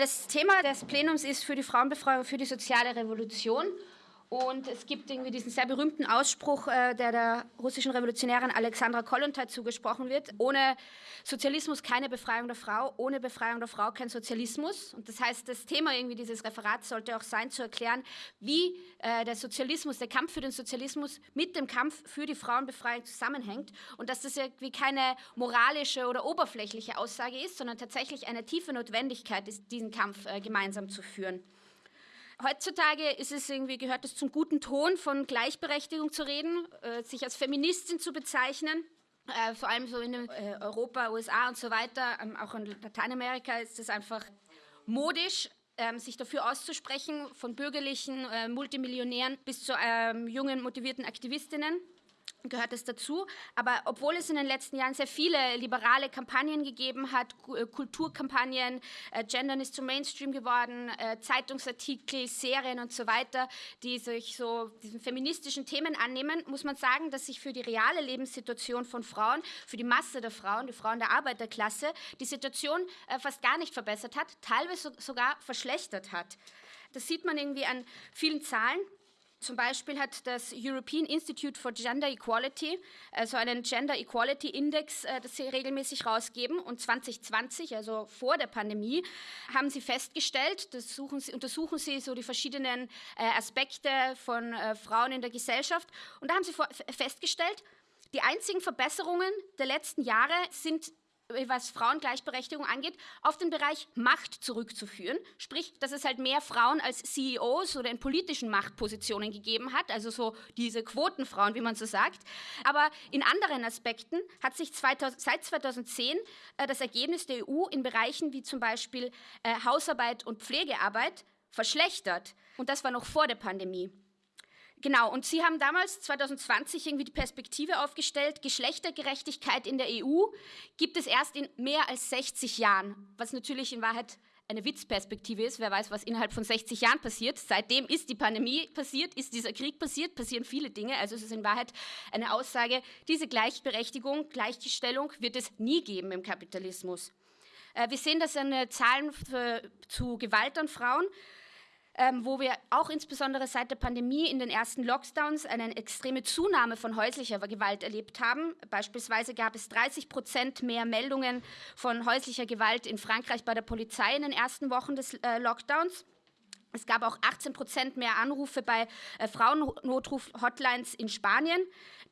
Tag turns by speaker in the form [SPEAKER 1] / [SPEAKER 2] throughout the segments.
[SPEAKER 1] Das Thema des Plenums ist für die Frauenbefreiung, für die soziale Revolution. Und es gibt irgendwie diesen sehr berühmten Ausspruch, äh, der der russischen Revolutionärin Alexandra Kollontai zugesprochen wird. Ohne Sozialismus keine Befreiung der Frau, ohne Befreiung der Frau kein Sozialismus. Und das heißt, das Thema irgendwie dieses Referats sollte auch sein, zu erklären, wie äh, der Sozialismus, der Kampf für den Sozialismus mit dem Kampf für die Frauenbefreiung zusammenhängt. Und dass das irgendwie keine moralische oder oberflächliche Aussage ist, sondern tatsächlich eine tiefe Notwendigkeit ist, diesen Kampf äh, gemeinsam zu führen. Heutzutage ist es irgendwie, gehört es zum guten Ton, von Gleichberechtigung zu reden, äh, sich als Feministin zu bezeichnen. Äh, vor allem so in äh, Europa, USA und so weiter, ähm, auch in Lateinamerika ist es einfach modisch, ähm, sich dafür auszusprechen, von bürgerlichen äh, Multimillionären bis zu ähm, jungen, motivierten Aktivistinnen gehört es dazu. Aber obwohl es in den letzten Jahren sehr viele liberale Kampagnen gegeben hat, äh, Kulturkampagnen, äh, Gendern ist zum Mainstream geworden, äh, Zeitungsartikel, Serien und so weiter, die sich so diesen feministischen Themen annehmen, muss man sagen, dass sich für die reale Lebenssituation von Frauen, für die Masse der Frauen, die Frauen der Arbeiterklasse, die Situation fast gar nicht verbessert hat, teilweise sogar verschlechtert hat. Das sieht man irgendwie an vielen Zahlen. Zum Beispiel hat das European Institute for Gender Equality also einen Gender Equality Index, äh, das sie regelmäßig rausgeben. Und 2020, also vor der Pandemie, haben sie festgestellt, das sie, untersuchen sie so die verschiedenen äh, Aspekte von äh, Frauen in der Gesellschaft. Und da haben sie festgestellt, die einzigen Verbesserungen der letzten Jahre sind was Frauengleichberechtigung angeht, auf den Bereich Macht zurückzuführen. Sprich, dass es halt mehr Frauen als CEOs oder in politischen Machtpositionen gegeben hat, also so diese Quotenfrauen, wie man so sagt. Aber in anderen Aspekten hat sich 2000, seit 2010 äh, das Ergebnis der EU in Bereichen wie zum Beispiel äh, Hausarbeit und Pflegearbeit verschlechtert. Und das war noch vor der Pandemie. Genau, und Sie haben damals 2020 irgendwie die Perspektive aufgestellt, Geschlechtergerechtigkeit in der EU gibt es erst in mehr als 60 Jahren, was natürlich in Wahrheit eine Witzperspektive ist. Wer weiß, was innerhalb von 60 Jahren passiert. Seitdem ist die Pandemie passiert, ist dieser Krieg passiert, passieren viele Dinge. Also es ist in Wahrheit eine Aussage, diese Gleichberechtigung, Gleichstellung wird es nie geben im Kapitalismus. Äh, wir sehen das an Zahlen zu Gewalt an Frauen ähm, wo wir auch insbesondere seit der Pandemie in den ersten Lockdowns eine extreme Zunahme von häuslicher Gewalt erlebt haben. Beispielsweise gab es 30 Prozent mehr Meldungen von häuslicher Gewalt in Frankreich bei der Polizei in den ersten Wochen des äh, Lockdowns. Es gab auch 18 Prozent mehr Anrufe bei äh, Frauennotruf-Hotlines in Spanien.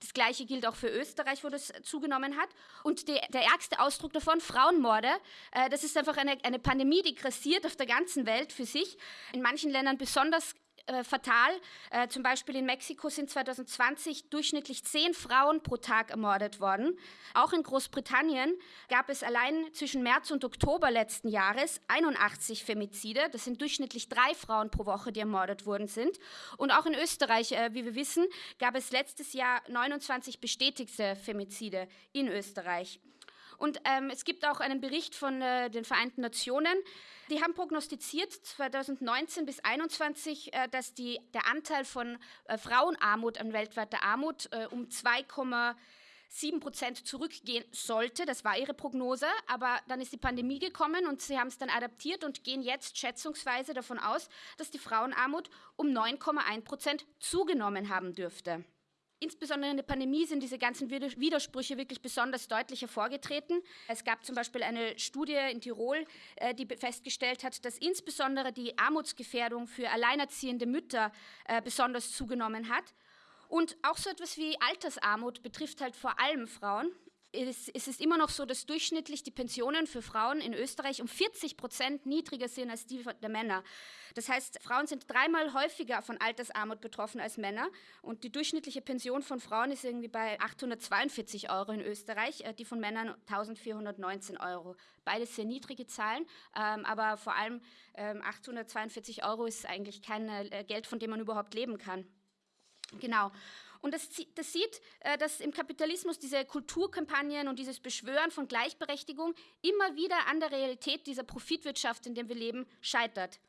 [SPEAKER 1] Das Gleiche gilt auch für Österreich, wo das zugenommen hat. Und die, der ärgste Ausdruck davon, Frauenmorde, äh, das ist einfach eine, eine Pandemie, die grassiert auf der ganzen Welt für sich. In manchen Ländern besonders äh, fatal. Äh, zum Beispiel in Mexiko sind 2020 durchschnittlich zehn Frauen pro Tag ermordet worden. Auch in Großbritannien gab es allein zwischen März und Oktober letzten Jahres 81 Femizide. Das sind durchschnittlich drei Frauen pro Woche, die ermordet worden sind. Und auch in Österreich, äh, wie wir wissen, gab es letztes Jahr 29 bestätigte Femizide in Österreich. Und ähm, es gibt auch einen Bericht von äh, den Vereinten Nationen. Die haben prognostiziert 2019 bis 2021, äh, dass die, der Anteil von äh, Frauenarmut an weltweiter Armut äh, um 2,7 Prozent zurückgehen sollte. Das war ihre Prognose. Aber dann ist die Pandemie gekommen und sie haben es dann adaptiert und gehen jetzt schätzungsweise davon aus, dass die Frauenarmut um 9,1 Prozent zugenommen haben dürfte. Insbesondere in der Pandemie sind diese ganzen Widersprüche wirklich besonders deutlich hervorgetreten. Es gab zum Beispiel eine Studie in Tirol, äh, die festgestellt hat, dass insbesondere die Armutsgefährdung für alleinerziehende Mütter äh, besonders zugenommen hat. Und auch so etwas wie Altersarmut betrifft halt vor allem Frauen es, ist immer noch so, dass durchschnittlich die Pensionen für Frauen in Österreich um 40 Prozent niedriger sind als die der Männer. Das heißt, Frauen sind dreimal häufiger von Altersarmut betroffen als Männer. Und die durchschnittliche Pension von Frauen ist irgendwie bei 842 Euro in Österreich, äh, die von Männern 1419 Euro. Beides sehr niedrige Zahlen, ähm, aber vor allem 842 ähm, Euro ist eigentlich kein äh, Geld, von dem man überhaupt leben kann. Genau. Und das, das sieht, äh, dass im Kapitalismus diese Kulturkampagnen und dieses Beschwören von Gleichberechtigung immer wieder an der Realität dieser Profitwirtschaft, in der wir leben, scheitert.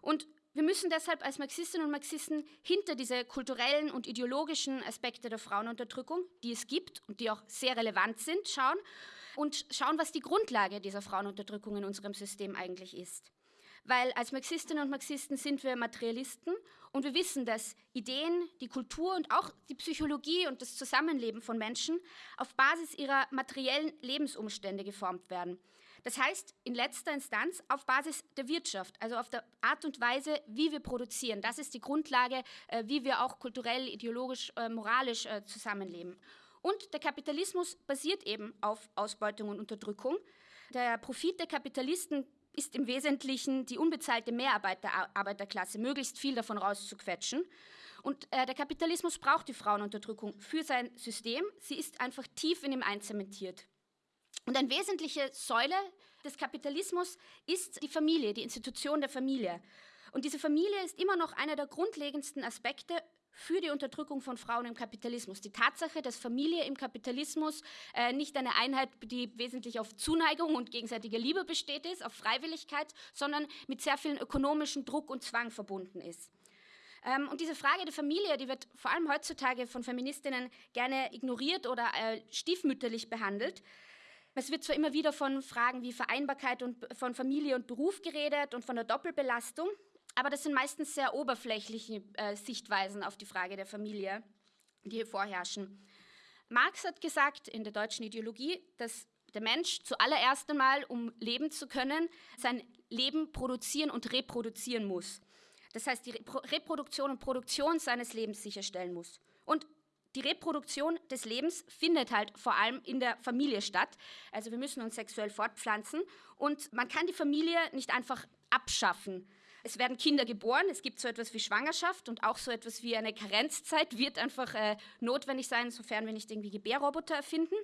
[SPEAKER 1] Und wir müssen deshalb als Marxistinnen und Marxisten hinter diese kulturellen und ideologischen Aspekte der Frauenunterdrückung, die es gibt und die auch sehr relevant sind, schauen und schauen, was die Grundlage dieser Frauenunterdrückung in unserem System eigentlich ist. Weil als Marxistinnen und Marxisten sind wir Materialisten und wir wissen, dass Ideen, die Kultur und auch die Psychologie und das Zusammenleben von Menschen auf Basis ihrer materiellen Lebensumstände geformt werden. Das heißt, in letzter Instanz auf Basis der Wirtschaft, also auf der Art und Weise, wie wir produzieren. Das ist die Grundlage, äh, wie wir auch kulturell, ideologisch, äh, moralisch äh, zusammenleben. Und der Kapitalismus basiert eben auf Ausbeutung und Unterdrückung. Der Profit der Kapitalisten ist im Wesentlichen die unbezahlte Mehrarbeit der Arbeiterklasse, möglichst viel davon rauszuquetschen. Und äh, der Kapitalismus braucht die Frauenunterdrückung für sein System. Sie ist einfach tief in ihm einzementiert. Und eine wesentliche Säule des Kapitalismus ist die Familie, die Institution der Familie. Und diese Familie ist immer noch einer der grundlegendsten Aspekte für die Unterdrückung von Frauen im Kapitalismus. Die Tatsache, dass Familie im Kapitalismus äh, nicht eine Einheit, die wesentlich auf Zuneigung und gegenseitiger Liebe besteht ist, auf Freiwilligkeit, sondern mit sehr vielen ökonomischen Druck und Zwang verbunden ist. Ähm, und diese Frage der Familie, die wird vor allem heutzutage von Feministinnen gerne ignoriert oder äh, stiefmütterlich behandelt. Es wird zwar immer wieder von Fragen wie Vereinbarkeit und von Familie und Beruf geredet und von der Doppelbelastung, aber das sind meistens sehr oberflächliche äh, Sichtweisen auf die Frage der Familie, die hier vorherrschen. Marx hat gesagt in der deutschen Ideologie, dass der Mensch zuallererst einmal, um leben zu können, sein Leben produzieren und reproduzieren muss. Das heißt, die Reproduktion und Produktion seines Lebens sicherstellen muss. Und die Reproduktion des Lebens findet halt vor allem in der Familie statt. Also wir müssen uns sexuell fortpflanzen und man kann die Familie nicht einfach abschaffen. Es werden Kinder geboren, es gibt so etwas wie Schwangerschaft und auch so etwas wie eine Karenzzeit wird einfach äh, notwendig sein, sofern wir nicht irgendwie Gebärroboter erfinden.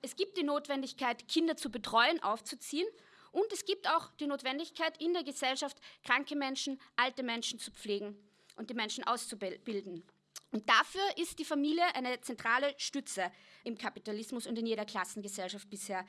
[SPEAKER 1] Es gibt die Notwendigkeit, Kinder zu betreuen, aufzuziehen und es gibt auch die Notwendigkeit, in der Gesellschaft kranke Menschen, alte Menschen zu pflegen und die Menschen auszubilden. Und dafür ist die Familie eine zentrale Stütze im Kapitalismus und in jeder Klassengesellschaft bisher.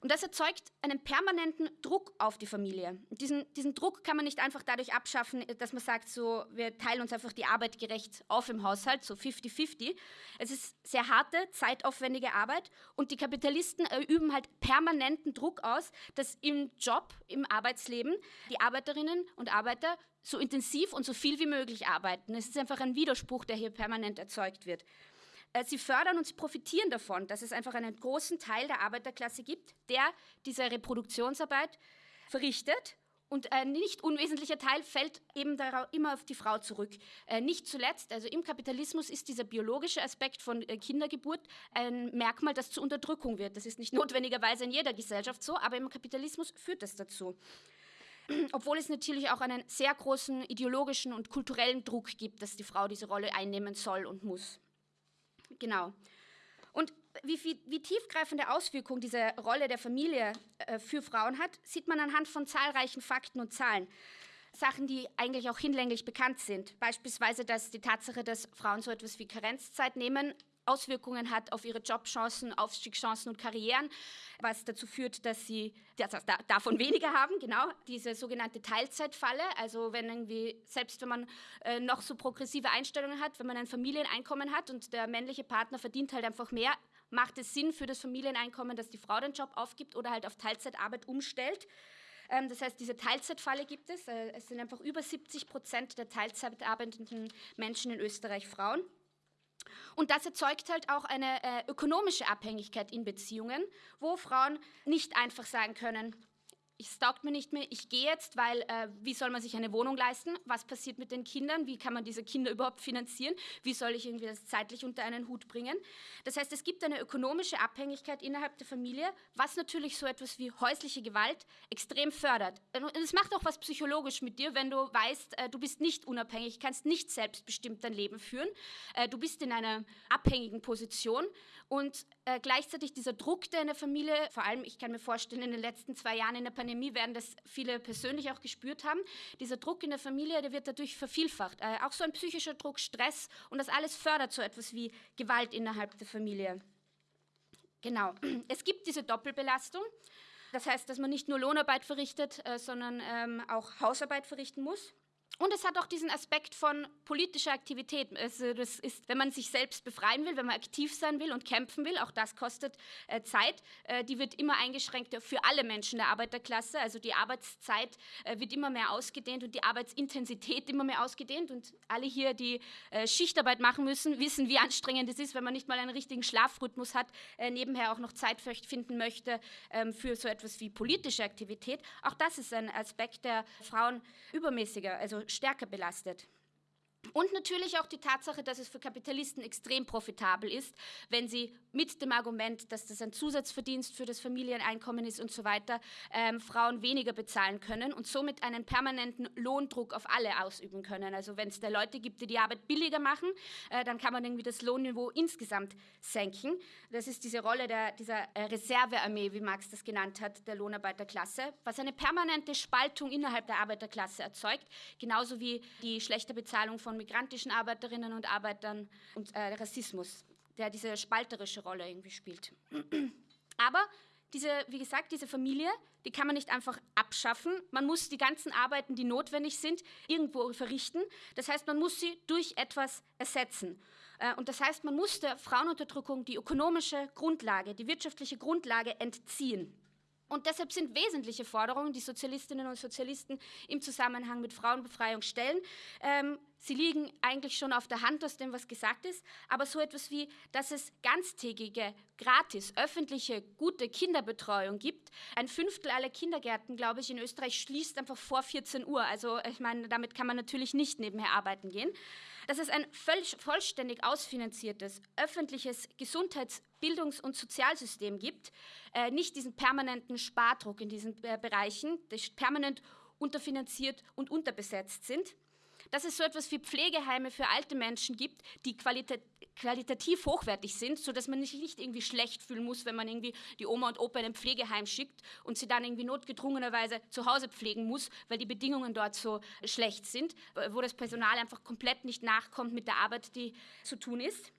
[SPEAKER 1] Und das erzeugt einen permanenten Druck auf die Familie. Und diesen, diesen Druck kann man nicht einfach dadurch abschaffen, dass man sagt, so, wir teilen uns einfach die Arbeit gerecht auf im Haushalt, so 50-50. Es ist sehr harte, zeitaufwendige Arbeit und die Kapitalisten üben halt permanenten Druck aus, dass im Job, im Arbeitsleben die Arbeiterinnen und Arbeiter so intensiv und so viel wie möglich arbeiten. Es ist einfach ein Widerspruch, der hier permanent erzeugt wird. Äh, sie fördern und sie profitieren davon, dass es einfach einen großen Teil der Arbeiterklasse gibt, der diese Reproduktionsarbeit verrichtet. Und ein nicht unwesentlicher Teil fällt eben immer auf die Frau zurück. Äh, nicht zuletzt, also im Kapitalismus ist dieser biologische Aspekt von äh, Kindergeburt ein Merkmal, das zur Unterdrückung wird. Das ist nicht notwendigerweise in jeder Gesellschaft so, aber im Kapitalismus führt das dazu. Obwohl es natürlich auch einen sehr großen ideologischen und kulturellen Druck gibt, dass die Frau diese Rolle einnehmen soll und muss. Genau. Und wie, wie, wie, tiefgreifende Auswirkungen diese Rolle der Familie äh, für Frauen hat, sieht man anhand von zahlreichen Fakten und Zahlen. Sachen, die eigentlich auch hinlänglich bekannt sind. Beispielsweise, dass die Tatsache, dass Frauen so etwas wie Karenzzeit nehmen, Auswirkungen hat auf ihre Jobchancen, Aufstiegschancen und Karrieren, was dazu führt, dass sie davon weniger haben, genau, diese sogenannte Teilzeitfalle, also wenn irgendwie, selbst wenn man äh, noch so progressive Einstellungen hat, wenn man ein Familieneinkommen hat und der männliche Partner verdient halt einfach mehr, macht es Sinn für das Familieneinkommen, dass die Frau den Job aufgibt oder halt auf Teilzeitarbeit umstellt. Ähm, das heißt, diese Teilzeitfalle gibt es. Äh, es sind einfach über 70 Prozent der Teilzeit arbeitenden Menschen in Österreich Frauen. Und das erzeugt halt auch eine äh, ökonomische Abhängigkeit in Beziehungen, wo Frauen nicht einfach sagen können, es taugt mir nicht mehr, ich gehe jetzt, weil äh, wie soll man sich eine Wohnung leisten? Was passiert mit den Kindern? Wie kann man diese Kinder überhaupt finanzieren? Wie soll ich irgendwie das zeitlich unter einen Hut bringen? Das heißt, es gibt eine ökonomische Abhängigkeit innerhalb der Familie, was natürlich so etwas wie häusliche Gewalt extrem fördert. Und es macht auch was psychologisch mit dir, wenn du weißt, äh, du bist nicht unabhängig, kannst nicht selbstbestimmt dein Leben führen. Äh, du bist in einer abhängigen Position und äh, gleichzeitig dieser Druck, der in der Familie, vor allem, ich kann mir vorstellen, in den letzten zwei Jahren in der Pandemie werden das viele persönlich auch gespürt haben, dieser Druck in der Familie, der wird dadurch vervielfacht. Äh, auch so ein psychischer Druck, Stress und das alles fördert so etwas wie Gewalt innerhalb der Familie. Genau. Es gibt diese Doppelbelastung. Das heißt, dass man nicht nur Lohnarbeit verrichtet, äh, sondern ähm, auch Hausarbeit verrichten muss. Und es hat auch diesen Aspekt von politischer Aktivität. Also das ist, wenn man sich selbst befreien will, wenn man aktiv sein will und kämpfen will, auch das kostet äh, Zeit. Äh, die wird immer eingeschränkt für alle Menschen der Arbeiterklasse. Also die Arbeitszeit äh, wird immer mehr ausgedehnt und die Arbeitsintensität immer mehr ausgedehnt. Und alle hier, die äh, Schichtarbeit machen müssen, wissen, wie anstrengend es ist, wenn man nicht mal einen richtigen Schlafrhythmus hat, äh, nebenher auch noch Zeit finden möchte ähm, für so etwas wie politische Aktivität. Auch das ist ein Aspekt, der Frauen übermäßiger, also stärker belastet. Und natürlich auch die Tatsache, dass es für Kapitalisten extrem profitabel ist, wenn sie mit dem Argument, dass das ein Zusatzverdienst für das Familieneinkommen ist und so weiter, ähm, Frauen weniger bezahlen können und somit einen permanenten Lohndruck auf alle ausüben können. Also wenn es da Leute gibt, die die Arbeit billiger machen, äh, dann kann man irgendwie das Lohnniveau insgesamt senken. Das ist diese Rolle der, dieser äh, Reservearmee, wie Marx das genannt hat, der Lohnarbeiterklasse, was eine permanente Spaltung innerhalb der Arbeiterklasse erzeugt, genauso wie die schlechte Bezahlung von migrantischen Arbeiterinnen und Arbeitern und äh, Rassismus, der diese spalterische Rolle irgendwie spielt. Aber diese, wie gesagt, diese Familie, die kann man nicht einfach abschaffen. Man muss die ganzen Arbeiten, die notwendig sind, irgendwo verrichten. Das heißt, man muss sie durch etwas ersetzen. Äh, und das heißt, man muss der Frauenunterdrückung die ökonomische Grundlage, die wirtschaftliche Grundlage entziehen. Und deshalb sind wesentliche Forderungen, die Sozialistinnen und Sozialisten im Zusammenhang mit Frauenbefreiung stellen, ähm, sie liegen eigentlich schon auf der Hand aus dem, was gesagt ist, aber so etwas wie, dass es ganztägige, gratis, öffentliche, gute Kinderbetreuung gibt. Ein Fünftel aller Kindergärten, glaube ich, in Österreich schließt einfach vor 14 Uhr. Also ich meine, damit kann man natürlich nicht nebenher arbeiten gehen dass es ein vollständig ausfinanziertes öffentliches Gesundheits-, Bildungs- und Sozialsystem gibt, äh, nicht diesen permanenten Spardruck in diesen äh, Bereichen, die permanent unterfinanziert und unterbesetzt sind dass es so etwas wie Pflegeheime für alte Menschen gibt, die qualita qualitativ hochwertig sind, sodass man sich nicht irgendwie schlecht fühlen muss, wenn man irgendwie die Oma und Opa in ein Pflegeheim schickt und sie dann irgendwie notgedrungenerweise zu Hause pflegen muss, weil die Bedingungen dort so schlecht sind, wo das Personal einfach komplett nicht nachkommt mit der Arbeit, die zu tun ist.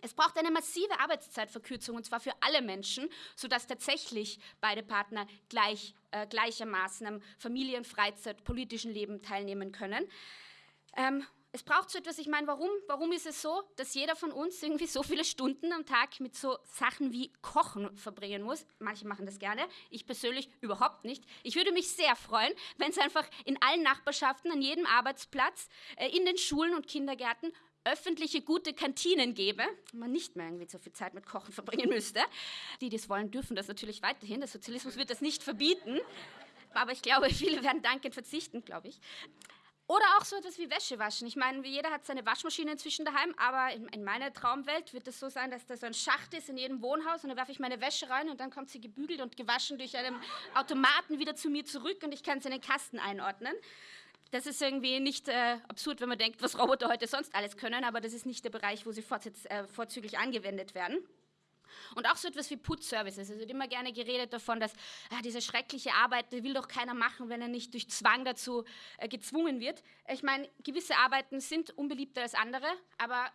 [SPEAKER 1] Es braucht eine massive Arbeitszeitverkürzung und zwar für alle Menschen, sodass tatsächlich beide Partner gleich, äh, gleichermaßen am Familien-, Freizeit-, politischen Leben teilnehmen können. Ähm, es braucht so etwas, ich meine, warum, warum ist es so, dass jeder von uns irgendwie so viele Stunden am Tag mit so Sachen wie Kochen verbringen muss? Manche machen das gerne, ich persönlich überhaupt nicht. Ich würde mich sehr freuen, wenn es einfach in allen Nachbarschaften, an jedem Arbeitsplatz, äh, in den Schulen und Kindergärten öffentliche gute Kantinen gäbe, man nicht mehr irgendwie so viel Zeit mit Kochen verbringen müsste. Die, die es wollen, dürfen das natürlich weiterhin. Der Sozialismus wird das nicht verbieten. Aber ich glaube, viele werden dankend verzichten, glaube ich. Oder auch so etwas wie Wäsche waschen. Ich meine, jeder hat seine Waschmaschine inzwischen daheim, aber in, in meiner Traumwelt wird es so sein, dass da so ein Schacht ist in jedem Wohnhaus und da werfe ich meine Wäsche rein und dann kommt sie gebügelt und gewaschen durch einen Automaten wieder zu mir zurück und ich kann sie in den Kasten einordnen. Das ist irgendwie nicht äh, absurd, wenn man denkt, was Roboter heute sonst alles können, aber das ist nicht der Bereich, wo sie äh, vorzüglich angewendet werden. Und auch so etwas wie Putzservices. Es wird immer gerne geredet davon, dass ah, diese schreckliche Arbeit, die will doch keiner machen, wenn er nicht durch Zwang dazu äh, gezwungen wird. Ich meine, gewisse Arbeiten sind unbeliebter als andere, aber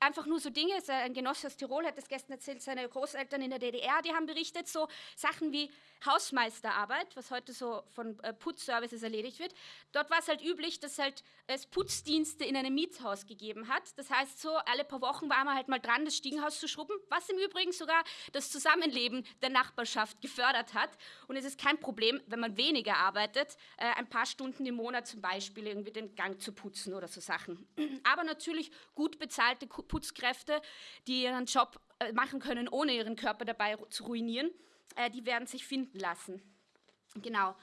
[SPEAKER 1] einfach nur so Dinge. Ein Genosse aus Tirol hat das gestern erzählt, seine Großeltern in der DDR, die haben berichtet, so Sachen wie Hausmeisterarbeit, was heute so von äh, Putzservices erledigt wird. Dort war es halt üblich, dass halt es Putzdienste in einem Mietshaus gegeben hat. Das heißt, so alle paar Wochen war man halt mal dran, das Stiegenhaus zu schrubben, was im Übrigen sogar das Zusammenleben der Nachbarschaft gefördert hat. Und es ist kein Problem, wenn man weniger arbeitet, äh, ein paar Stunden im Monat zum Beispiel irgendwie den Gang zu putzen oder so Sachen. Aber natürlich gut bezahlte Putzkräfte, die ihren Job äh, machen können, ohne ihren Körper dabei zu ruinieren äh, die werden sich finden lassen. Genau.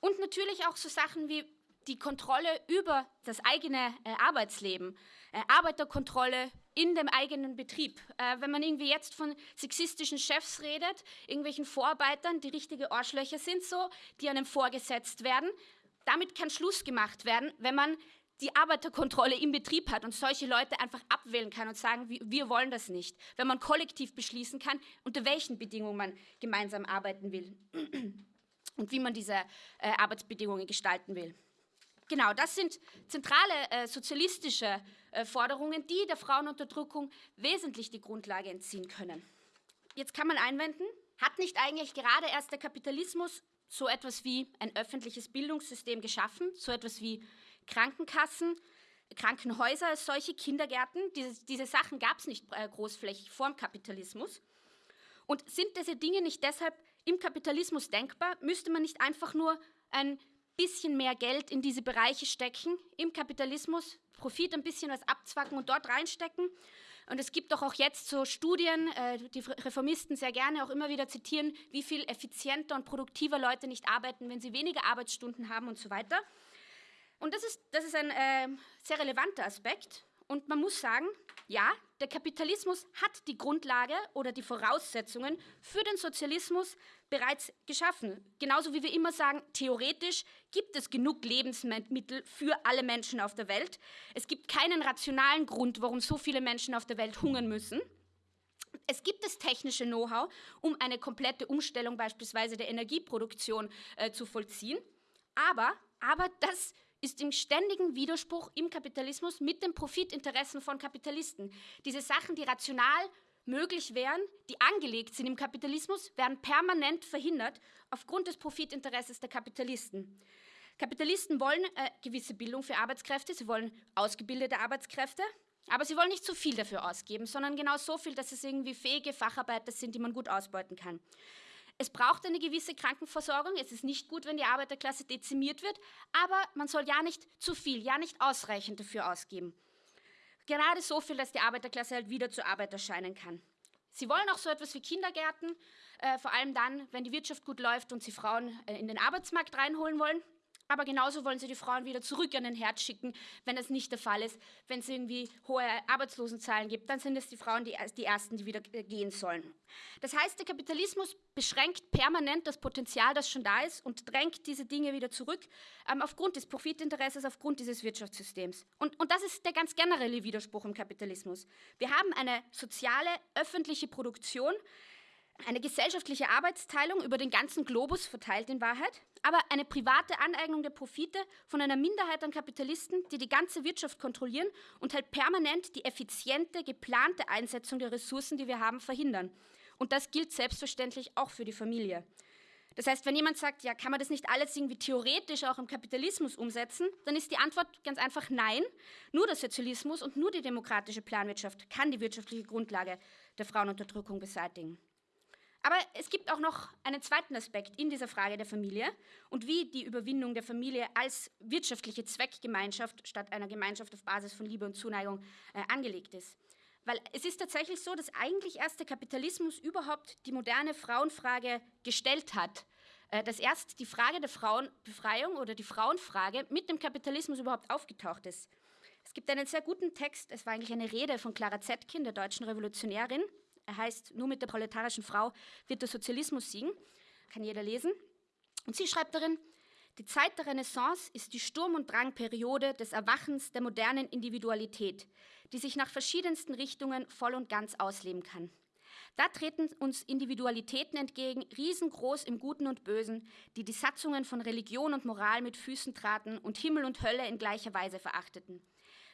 [SPEAKER 1] Und natürlich auch so Sachen wie die Kontrolle über das eigene äh, Arbeitsleben, Arbeiterkontrolle in dem eigenen Betrieb. Wenn man irgendwie jetzt von sexistischen Chefs redet, irgendwelchen Vorarbeitern, die richtige Arschlöcher sind so, die einem vorgesetzt werden, damit kann Schluss gemacht werden, wenn man die Arbeiterkontrolle im Betrieb hat und solche Leute einfach abwählen kann und sagen, wir wollen das nicht. Wenn man kollektiv beschließen kann, unter welchen Bedingungen man gemeinsam arbeiten will und wie man diese äh, Arbeitsbedingungen gestalten will. Genau, das sind zentrale äh, sozialistische äh, Forderungen, die der Frauenunterdrückung wesentlich die Grundlage entziehen können. Jetzt kann man einwenden, hat nicht eigentlich gerade erst der Kapitalismus so etwas wie ein öffentliches Bildungssystem geschaffen, so etwas wie Krankenkassen, Krankenhäuser als solche, Kindergärten. Diese, diese Sachen gab es nicht äh, großflächig vor dem Kapitalismus. Und sind diese Dinge nicht deshalb im Kapitalismus denkbar? Müsste man nicht einfach nur ein bisschen mehr Geld in diese Bereiche stecken im Kapitalismus, Profit ein bisschen was abzwacken und dort reinstecken? Und es gibt doch auch jetzt so Studien, äh, die Reformisten sehr gerne auch immer wieder zitieren, wie viel effizienter und produktiver Leute nicht arbeiten, wenn sie weniger Arbeitsstunden haben und so weiter. Und das ist, das ist ein äh, sehr relevanter Aspekt. Und man muss sagen, ja, der Kapitalismus hat die Grundlage oder die Voraussetzungen für den Sozialismus bereits geschaffen. Genauso wie wir immer sagen, theoretisch gibt es genug Lebensmittel für alle Menschen auf der Welt. Es gibt keinen rationalen Grund, warum so viele Menschen auf der Welt hungern müssen. Es gibt das technische Know-how, um eine komplette Umstellung beispielsweise der Energieproduktion äh, zu vollziehen. Aber, aber das ist im ständigen Widerspruch im Kapitalismus mit den Profitinteressen von Kapitalisten. Diese Sachen, die rational möglich wären, die angelegt sind im Kapitalismus, werden permanent verhindert aufgrund des Profitinteresses der Kapitalisten. Kapitalisten wollen äh, gewisse Bildung für Arbeitskräfte, sie wollen ausgebildete Arbeitskräfte, aber sie wollen nicht zu viel dafür ausgeben, sondern genau so viel, dass es irgendwie fähige Facharbeiter sind, die man gut ausbeuten kann. Es braucht eine gewisse Krankenversorgung. Es ist nicht gut, wenn die Arbeiterklasse dezimiert wird, aber man soll ja nicht zu viel, ja nicht ausreichend dafür ausgeben. Gerade so viel, dass die Arbeiterklasse halt wieder zur Arbeit erscheinen kann. Sie wollen auch so etwas wie Kindergärten, äh, vor allem dann, wenn die Wirtschaft gut läuft und sie Frauen äh, in den Arbeitsmarkt reinholen wollen. Aber genauso wollen sie die Frauen wieder zurück an den Herd schicken, wenn das nicht der Fall ist. Wenn es irgendwie hohe Arbeitslosenzahlen gibt, dann sind es die Frauen die, die Ersten, die wieder gehen sollen. Das heißt, der Kapitalismus beschränkt permanent das Potenzial, das schon da ist und drängt diese Dinge wieder zurück ähm, aufgrund des Profitinteresses, aufgrund dieses Wirtschaftssystems. Und, und das ist der ganz generelle Widerspruch im Kapitalismus. Wir haben eine soziale, öffentliche Produktion, eine gesellschaftliche Arbeitsteilung über den ganzen Globus verteilt in Wahrheit, aber eine private Aneignung der Profite von einer Minderheit an Kapitalisten, die die ganze Wirtschaft kontrollieren und halt permanent die effiziente, geplante Einsetzung der Ressourcen, die wir haben, verhindern. Und das gilt selbstverständlich auch für die Familie. Das heißt, wenn jemand sagt, ja, kann man das nicht alles irgendwie theoretisch auch im Kapitalismus umsetzen, dann ist die Antwort ganz einfach nein. Nur der Sozialismus und nur die demokratische Planwirtschaft kann die wirtschaftliche Grundlage der Frauenunterdrückung beseitigen. Aber es gibt auch noch einen zweiten Aspekt in dieser Frage der Familie und wie die Überwindung der Familie als wirtschaftliche Zweckgemeinschaft statt einer Gemeinschaft auf Basis von Liebe und Zuneigung äh, angelegt ist. Weil es ist tatsächlich so, dass eigentlich erst der Kapitalismus überhaupt die moderne Frauenfrage gestellt hat. Äh, dass erst die Frage der Frauenbefreiung oder die Frauenfrage mit dem Kapitalismus überhaupt aufgetaucht ist. Es gibt einen sehr guten Text, es war eigentlich eine Rede von Clara Zetkin, der deutschen Revolutionärin, er heißt, nur mit der proletarischen Frau wird der Sozialismus siegen. Kann jeder lesen. Und sie schreibt darin, die Zeit der Renaissance ist die Sturm- und Drangperiode des Erwachens der modernen Individualität, die sich nach verschiedensten Richtungen voll und ganz ausleben kann. Da treten uns Individualitäten entgegen, riesengroß im Guten und Bösen, die die Satzungen von Religion und Moral mit Füßen traten und Himmel und Hölle in gleicher Weise verachteten.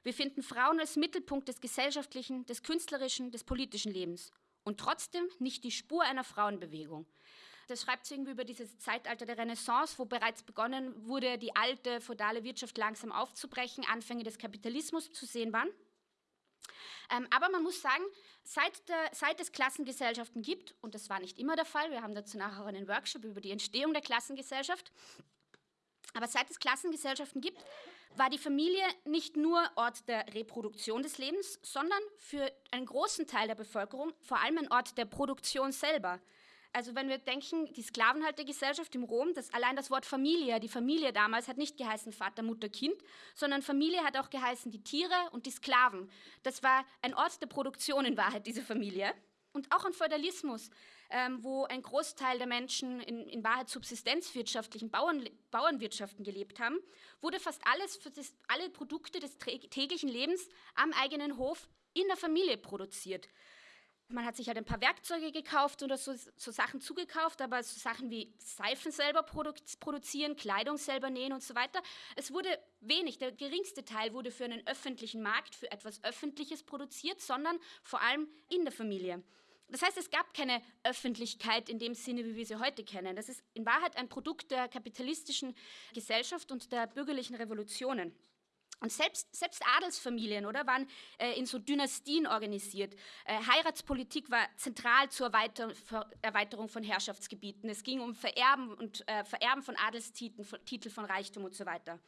[SPEAKER 1] Wir finden Frauen als Mittelpunkt des gesellschaftlichen, des künstlerischen, des politischen Lebens und trotzdem nicht die Spur einer Frauenbewegung. Das schreibt sie irgendwie über dieses Zeitalter der Renaissance, wo bereits begonnen wurde, die alte feudale Wirtschaft langsam aufzubrechen, Anfänge des Kapitalismus zu sehen waren. Ähm, aber man muss sagen, seit, der, seit, es Klassengesellschaften gibt, und das war nicht immer der Fall, wir haben dazu nachher auch einen Workshop über die Entstehung der Klassengesellschaft, aber seit es Klassengesellschaften gibt, war die Familie nicht nur Ort der Reproduktion des Lebens, sondern für einen großen Teil der Bevölkerung vor allem ein Ort der Produktion selber. Also wenn wir denken, die Sklavenhaltergesellschaft im Rom, das, allein das Wort Familie, die Familie damals hat nicht geheißen Vater, Mutter, Kind, sondern Familie hat auch geheißen die Tiere und die Sklaven. Das war ein Ort der Produktion in Wahrheit, diese Familie. Und auch im Feudalismus, ähm, wo ein Großteil der Menschen in, in Wahrheit subsistenzwirtschaftlichen Bauern, Bauernwirtschaften gelebt haben, wurde fast alles, das, alle Produkte des täglichen Lebens am eigenen Hof in der Familie produziert. Man hat sich halt ein paar Werkzeuge gekauft oder so, so Sachen zugekauft, aber so Sachen wie Seifen selber produ produzieren, Kleidung selber nähen und so weiter. Es wurde wenig, der geringste Teil wurde für einen öffentlichen Markt, für etwas Öffentliches produziert, sondern vor allem in der Familie. Das heißt, es gab keine Öffentlichkeit in dem Sinne, wie wir sie heute kennen. Das ist in Wahrheit ein Produkt der kapitalistischen Gesellschaft und der bürgerlichen Revolutionen. Und selbst, selbst Adelsfamilien oder, waren äh, in so Dynastien organisiert. Äh, Heiratspolitik war zentral zur Erweiter Erweiterung von Herrschaftsgebieten. Es ging um Vererben und äh, Vererben von Adelstiteln, von, Titel von Reichtum und so weiter.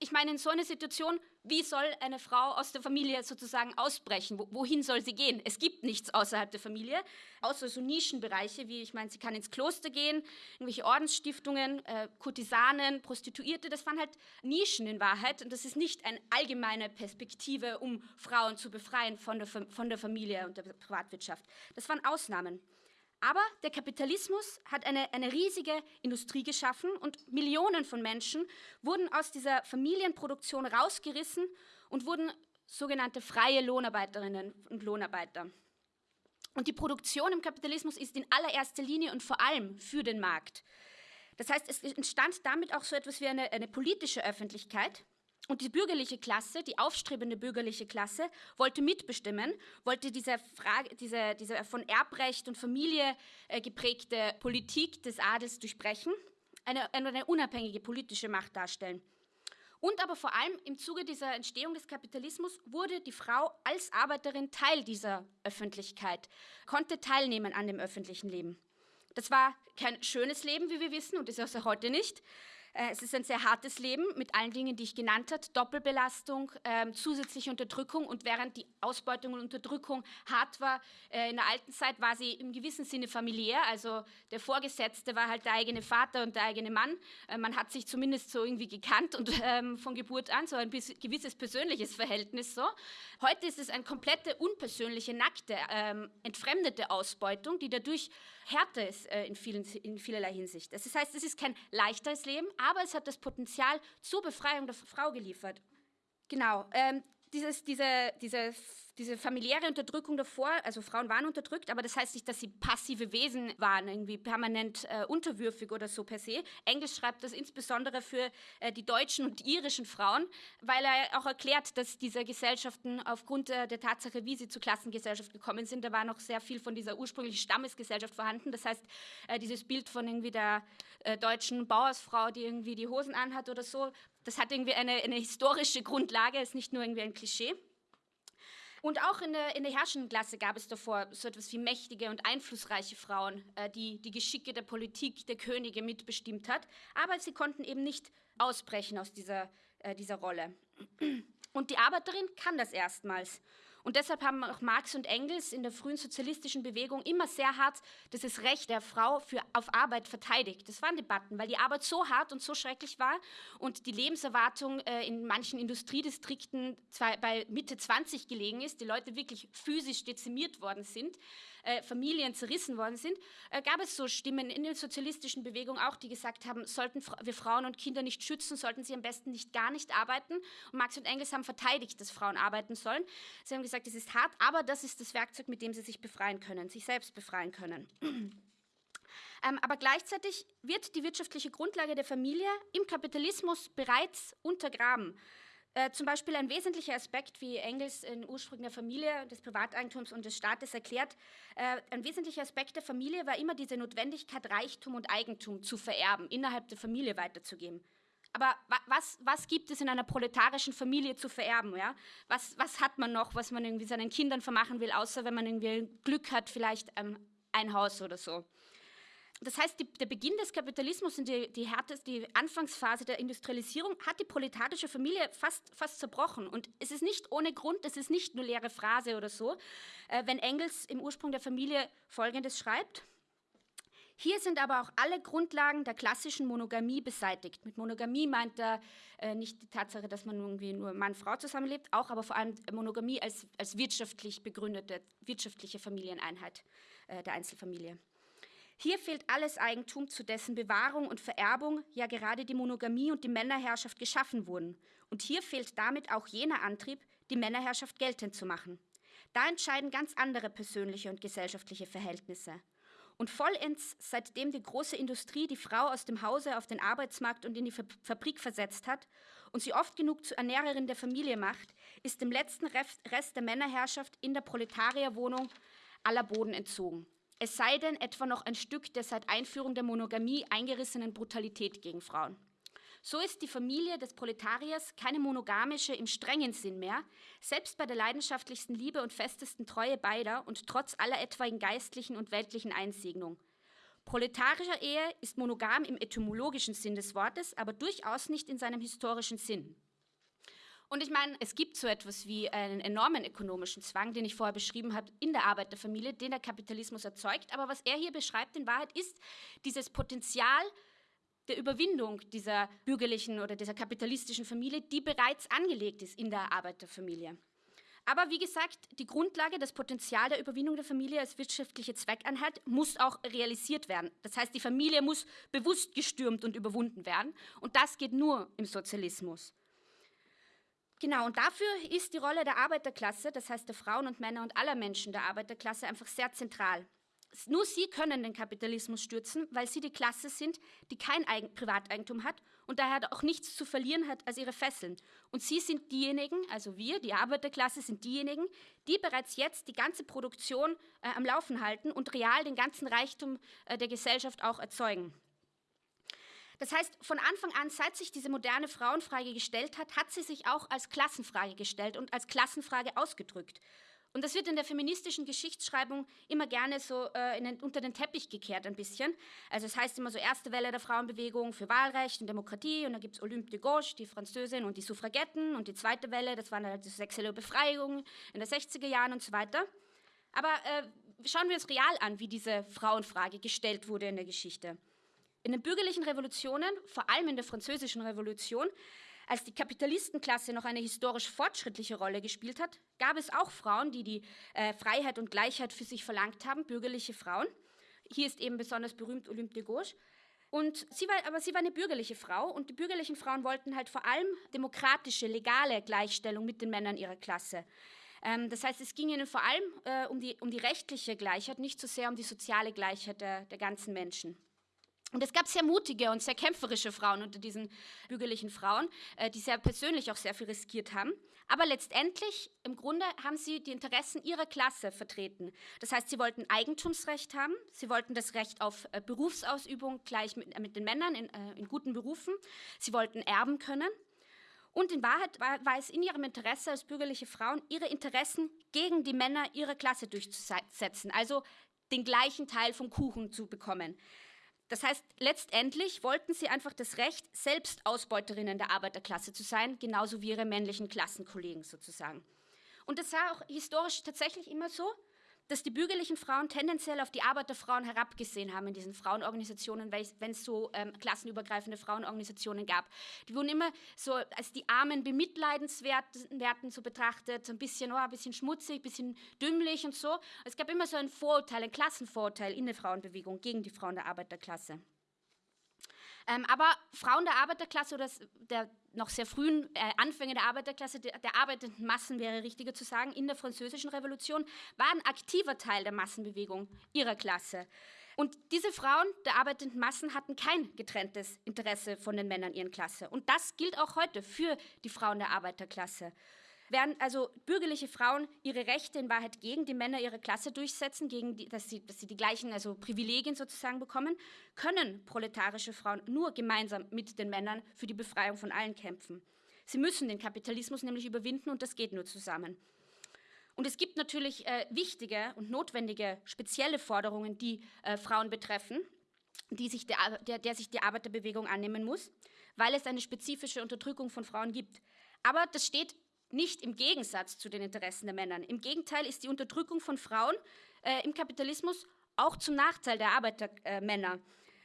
[SPEAKER 1] Ich meine, in so einer Situation, wie soll eine Frau aus der Familie sozusagen ausbrechen? wohin soll sie gehen? Es gibt nichts außerhalb der Familie, außer so Nischenbereiche, wie ich meine, sie kann ins Kloster gehen, irgendwelche Ordensstiftungen, äh, Kurtisanen, Prostituierte, das waren halt Nischen in Wahrheit und das ist nicht eine allgemeine Perspektive, um Frauen zu befreien von der, von der Familie und der Privatwirtschaft. Das waren Ausnahmen. Aber der Kapitalismus hat eine, eine riesige Industrie geschaffen und Millionen von Menschen wurden aus dieser Familienproduktion rausgerissen und wurden sogenannte freie Lohnarbeiterinnen und Lohnarbeiter. Und die Produktion im Kapitalismus ist in allererster Linie und vor allem für den Markt. Das heißt, es entstand damit auch so etwas wie eine, eine politische Öffentlichkeit, und die bürgerliche Klasse, die aufstrebende bürgerliche Klasse, wollte mitbestimmen, wollte diese, Frage, diese, diese von Erbrecht und Familie äh, geprägte Politik des Adels durchbrechen, eine, eine unabhängige politische Macht darstellen. Und aber vor allem im Zuge dieser Entstehung des Kapitalismus wurde die Frau als Arbeiterin Teil dieser Öffentlichkeit, konnte teilnehmen an dem öffentlichen Leben. Das war kein schönes Leben, wie wir wissen, und ist auch heute nicht. Äh, es ist ein sehr hartes Leben mit allen Dingen, die ich genannt habe. Doppelbelastung, ähm, zusätzliche Unterdrückung. Und während die Ausbeutung und Unterdrückung hart war, äh, in der alten Zeit war sie im gewissen Sinne familiär. Also der Vorgesetzte war halt der eigene Vater und der eigene Mann. Äh, man hat sich zumindest so irgendwie gekannt und ähm, von Geburt an so ein gewisses persönliches Verhältnis. So. Heute ist es eine komplette unpersönliche, nackte, ähm, entfremdete Ausbeutung, die dadurch härter ist äh, in, vielen, in vielerlei Hinsicht. Das heißt, es ist kein leichteres Leben, aber es hat das Potenzial zur Befreiung der Frau geliefert. Genau. Ähm, dieses, diese, diese diese familiäre Unterdrückung davor, also Frauen waren unterdrückt, aber das heißt nicht, dass sie passive Wesen waren, irgendwie permanent äh, unterwürfig oder so per se. Engels schreibt das insbesondere für äh, die deutschen und irischen Frauen, weil er auch erklärt, dass diese Gesellschaften aufgrund äh, der Tatsache, wie sie zur Klassengesellschaft gekommen sind, da war noch sehr viel von dieser ursprünglichen Stammesgesellschaft vorhanden. Das heißt, äh, dieses Bild von irgendwie der äh, deutschen Bauersfrau, die irgendwie die Hosen anhat oder so, das hat irgendwie eine, eine historische Grundlage, ist nicht nur irgendwie ein Klischee. Und auch in der, in der herrschenden Klasse gab es davor so etwas wie mächtige und einflussreiche Frauen, äh, die die Geschicke der Politik, der Könige mitbestimmt hat. Aber sie konnten eben nicht ausbrechen aus dieser, äh, dieser Rolle. Und die Arbeiterin kann das erstmals. Und deshalb haben auch Marx und Engels in der frühen sozialistischen Bewegung immer sehr hart das Recht der Frau für, auf Arbeit verteidigt. Das waren Debatten, weil die Arbeit so hart und so schrecklich war und die Lebenserwartung äh, in manchen Industriedistrikten bei Mitte 20 gelegen ist, die Leute wirklich physisch dezimiert worden sind, äh, Familien zerrissen worden sind, äh, gab es so Stimmen in der sozialistischen Bewegung auch, die gesagt haben, sollten wir Frauen und Kinder nicht schützen, sollten sie am besten nicht gar nicht arbeiten. Und Marx und Engels haben verteidigt, dass Frauen arbeiten sollen. Sie haben gesagt, es ist hart, aber das ist das Werkzeug, mit dem sie sich befreien können, sich selbst befreien können. Ähm, aber gleichzeitig wird die wirtschaftliche Grundlage der Familie im Kapitalismus bereits untergraben. Äh, zum Beispiel ein wesentlicher Aspekt, wie Engels in Ursprung der Familie, des Privateigentums und des Staates erklärt, äh, ein wesentlicher Aspekt der Familie war immer diese Notwendigkeit, Reichtum und Eigentum zu vererben, innerhalb der Familie weiterzugeben. Aber was, was gibt es in einer proletarischen Familie zu vererben? Ja? Was, was hat man noch, was man irgendwie seinen Kindern vermachen will, außer wenn man irgendwie Glück hat, vielleicht ähm, ein Haus oder so? Das heißt, die, der Beginn des Kapitalismus und die, die, härteste, die Anfangsphase der Industrialisierung hat die proletarische Familie fast, fast zerbrochen. Und es ist nicht ohne Grund, es ist nicht nur leere Phrase oder so, äh, wenn Engels im Ursprung der Familie Folgendes schreibt. Hier sind aber auch alle Grundlagen der klassischen Monogamie beseitigt. Mit Monogamie meint er äh, nicht die Tatsache, dass man irgendwie nur Mann-Frau zusammenlebt, auch aber vor allem Monogamie als, als wirtschaftlich begründete, wirtschaftliche Familieneinheit äh, der Einzelfamilie. Hier fehlt alles Eigentum, zu dessen Bewahrung und Vererbung ja gerade die Monogamie und die Männerherrschaft geschaffen wurden. Und hier fehlt damit auch jener Antrieb, die Männerherrschaft geltend zu machen. Da entscheiden ganz andere persönliche und gesellschaftliche Verhältnisse. Und vollends, seitdem die große Industrie die Frau aus dem Hause auf den Arbeitsmarkt und in die Fabrik versetzt hat und sie oft genug zur Ernährerin der Familie macht, ist dem letzten Rest der Männerherrschaft in der Proletarierwohnung aller Boden entzogen. Es sei denn etwa noch ein Stück der seit Einführung der Monogamie eingerissenen Brutalität gegen Frauen. So ist die Familie des Proletariers keine monogamische im strengen Sinn mehr, selbst bei der leidenschaftlichsten Liebe und festesten Treue beider und trotz aller etwaigen geistlichen und weltlichen Einsegnung. Proletarischer Ehe ist monogam im etymologischen Sinn des Wortes, aber durchaus nicht in seinem historischen Sinn. Und ich meine, es gibt so etwas wie einen enormen ökonomischen Zwang, den ich vorher beschrieben habe, in der Arbeiterfamilie, den der Kapitalismus erzeugt. Aber was er hier beschreibt in Wahrheit ist dieses Potenzial der Überwindung dieser bürgerlichen oder dieser kapitalistischen Familie, die bereits angelegt ist in der Arbeiterfamilie. Aber wie gesagt, die Grundlage, das Potenzial der Überwindung der Familie als wirtschaftliche Zweckeinheit muss auch realisiert werden. Das heißt, die Familie muss bewusst gestürmt und überwunden werden. Und das geht nur im Sozialismus. Genau, und dafür ist die Rolle der Arbeiterklasse, das heißt der Frauen und Männer und aller Menschen der Arbeiterklasse, einfach sehr zentral. Nur sie können den Kapitalismus stürzen, weil sie die Klasse sind, die kein Eigen Privateigentum hat und daher auch nichts zu verlieren hat als ihre Fesseln. Und sie sind diejenigen, also wir, die Arbeiterklasse, sind diejenigen, die bereits jetzt die ganze Produktion äh, am Laufen halten und real den ganzen Reichtum äh, der Gesellschaft auch erzeugen. Das heißt, von Anfang an, seit sich diese moderne Frauenfrage gestellt hat, hat sie sich auch als Klassenfrage gestellt und als Klassenfrage ausgedrückt. Und das wird in der feministischen Geschichtsschreibung immer gerne so äh, den, unter den Teppich gekehrt ein bisschen. Also es heißt immer so erste Welle der Frauenbewegung für Wahlrecht und Demokratie und dann gibt es Olympe de Gauche, die Französin und die Suffragetten und die zweite Welle, das war halt die sexuelle Befreiung in den 60er Jahren und so weiter. Aber äh, schauen wir uns real an, wie diese Frauenfrage gestellt wurde in der Geschichte. In den bürgerlichen Revolutionen, vor allem in der französischen Revolution, als die Kapitalistenklasse noch eine historisch fortschrittliche Rolle gespielt hat, gab es auch Frauen, die die äh, Freiheit und Gleichheit für sich verlangt haben, bürgerliche Frauen. Hier ist eben besonders berühmt Olympe de Gauche. Und sie war, aber sie war eine bürgerliche Frau und die bürgerlichen Frauen wollten halt vor allem demokratische, legale Gleichstellung mit den Männern ihrer Klasse. Ähm, das heißt, es ging ihnen vor allem äh, um, die, um die rechtliche Gleichheit, nicht so sehr um die soziale Gleichheit der, der ganzen Menschen. Und es gab sehr mutige und sehr kämpferische Frauen unter diesen bürgerlichen Frauen, äh, die sehr persönlich auch sehr viel riskiert haben. Aber letztendlich, im Grunde, haben sie die Interessen ihrer Klasse vertreten. Das heißt, sie wollten Eigentumsrecht haben, sie wollten das Recht auf äh, Berufsausübung gleich mit, äh, mit den Männern in, in, guten Berufen, sie wollten erben können. Und in Wahrheit war, war es in ihrem Interesse als bürgerliche Frauen, ihre Interessen gegen die Männer ihrer Klasse durchzusetzen, also den gleichen Teil vom Kuchen zu bekommen. Das heißt, letztendlich wollten sie einfach das Recht, selbst Ausbeuterinnen der Arbeiterklasse zu sein, genauso wie ihre männlichen Klassenkollegen sozusagen. Und das war auch historisch tatsächlich immer so dass die bürgerlichen Frauen tendenziell auf die Arbeiterfrauen herabgesehen haben in diesen Frauenorganisationen, wenn es so ähm, klassenübergreifende Frauenorganisationen gab. Die wurden immer so als die armen, bemitleidenswerten so betrachtet, so ein bisschen, oh, ein bisschen schmutzig, ein bisschen dümmlich und so. Es gab immer so ein Vorurteil, ein Klassenvorurteil in der Frauenbewegung gegen die Frauen der Arbeiterklasse. Ähm, aber Frauen der Arbeiterklasse oder der noch sehr frühen äh, Anfänge der Arbeiterklasse, der, der, arbeitenden Massen wäre richtiger zu sagen, in der französischen Revolution, waren aktiver Teil der Massenbewegung ihrer Klasse. Und diese Frauen der arbeitenden Massen hatten kein getrenntes Interesse von den Männern ihrer Klasse. Und das gilt auch heute für die Frauen der Arbeiterklasse. Während also bürgerliche Frauen ihre Rechte in Wahrheit gegen die Männer ihrer Klasse durchsetzen, gegen die, dass, sie, dass sie die gleichen also Privilegien sozusagen bekommen, können proletarische Frauen nur gemeinsam mit den Männern für die Befreiung von allen kämpfen. Sie müssen den Kapitalismus nämlich überwinden und das geht nur zusammen. Und es gibt natürlich äh, wichtige und notwendige spezielle Forderungen, die äh, Frauen betreffen, die sich der, der, der sich die Arbeiterbewegung annehmen muss, weil es eine spezifische Unterdrückung von Frauen gibt. Aber das steht nicht im Gegensatz zu den Interessen der Männer. Im Gegenteil ist die Unterdrückung von Frauen äh, im Kapitalismus auch zum Nachteil der Arbeitermänner. Äh,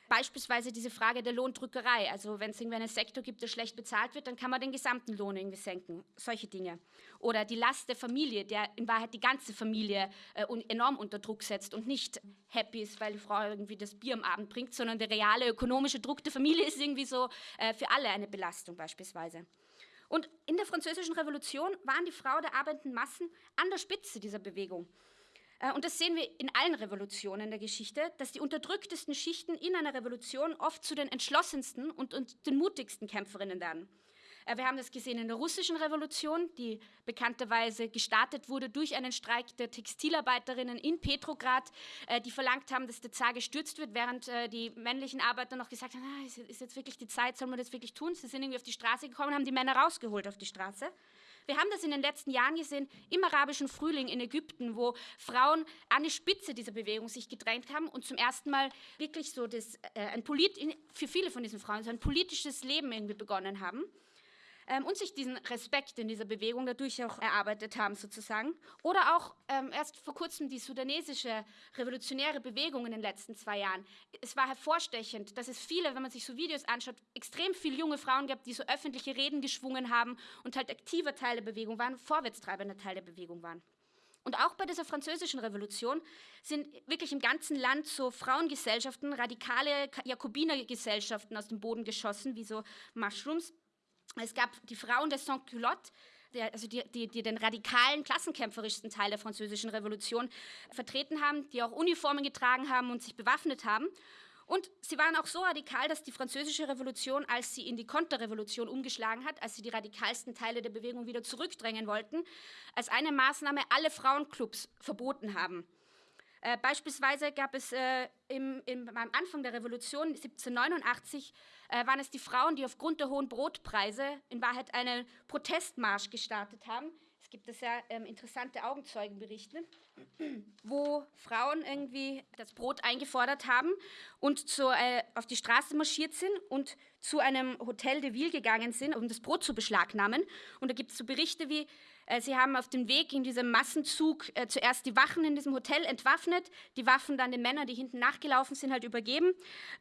[SPEAKER 1] Beispielsweise diese Frage der Lohndrückerei. Also wenn es irgendwie einen Sektor gibt, der schlecht bezahlt wird, dann kann man den gesamten Lohn irgendwie senken. Solche Dinge. Oder die Last der Familie, der in Wahrheit die ganze Familie äh, enorm unter Druck setzt und nicht happy ist, weil die Frau irgendwie das Bier am Abend bringt, sondern der reale ökonomische Druck der Familie ist irgendwie so äh, für alle eine Belastung beispielsweise. Und in der Französischen Revolution waren die Frauen der arbeitenden Massen an der Spitze dieser Bewegung. Äh, und das sehen wir in allen Revolutionen der Geschichte, dass die unterdrücktesten Schichten in einer Revolution oft zu den entschlossensten und, und den mutigsten Kämpferinnen werden. Äh, wir haben das gesehen in der russischen Revolution, die bekannterweise gestartet wurde durch einen Streik der Textilarbeiterinnen in Petrograd, äh, die verlangt haben, dass der Zar gestürzt wird, während äh, die männlichen Arbeiter noch gesagt haben, ah, ist jetzt wirklich die Zeit, sollen wir das wirklich tun? Sie sind irgendwie auf die Straße gekommen, haben die Männer rausgeholt auf die Straße. Wir haben das in den letzten Jahren gesehen, im arabischen Frühling in Ägypten, wo Frauen an die Spitze dieser Bewegung sich gedrängt haben und zum ersten Mal wirklich so das, äh, ein Polit für viele von diesen Frauen so ein politisches Leben irgendwie begonnen haben ähm, und sich diesen Respekt in dieser Bewegung dadurch auch erarbeitet haben, sozusagen. Oder auch ähm, erst vor kurzem die sudanesische revolutionäre Bewegung in den letzten zwei Jahren. Es war hervorstechend, dass es viele, wenn man sich so Videos anschaut, extrem viele junge Frauen gab, die so öffentliche Reden geschwungen haben und halt aktiver Teil der Bewegung waren, vorwärtstreibender Teil der Bewegung waren. Und auch bei dieser französischen Revolution sind wirklich im ganzen Land so Frauengesellschaften, radikale Jakobinergesellschaften aus dem Boden geschossen, wie so Mushrooms, es gab die Frauen des Sans-Culotte, also die, die, die, den radikalen, klassenkämpferischsten Teil der französischen Revolution vertreten haben, die auch Uniformen getragen haben und sich bewaffnet haben. Und sie waren auch so radikal, dass die französische Revolution, als sie in die Konterrevolution umgeschlagen hat, als sie die radikalsten Teile der Bewegung wieder zurückdrängen wollten, als eine Maßnahme alle Frauenclubs verboten haben. Äh, beispielsweise gab es äh, im, im, am Anfang der Revolution 1789 äh, waren es die Frauen, die aufgrund der hohen Brotpreise in Wahrheit einen Protestmarsch gestartet haben. Es gibt da sehr ähm, interessante Augenzeugenberichte, wo Frauen irgendwie das Brot eingefordert haben und zu, äh, auf die Straße marschiert sind und zu einem Hotel de Ville gegangen sind, um das Brot zu beschlagnahmen. Und da gibt es so Berichte wie, äh, sie haben auf dem Weg in diesem Massenzug äh, zuerst die Wachen in diesem Hotel entwaffnet, die Waffen dann den Männern, die hinten nachgelaufen sind, halt übergeben.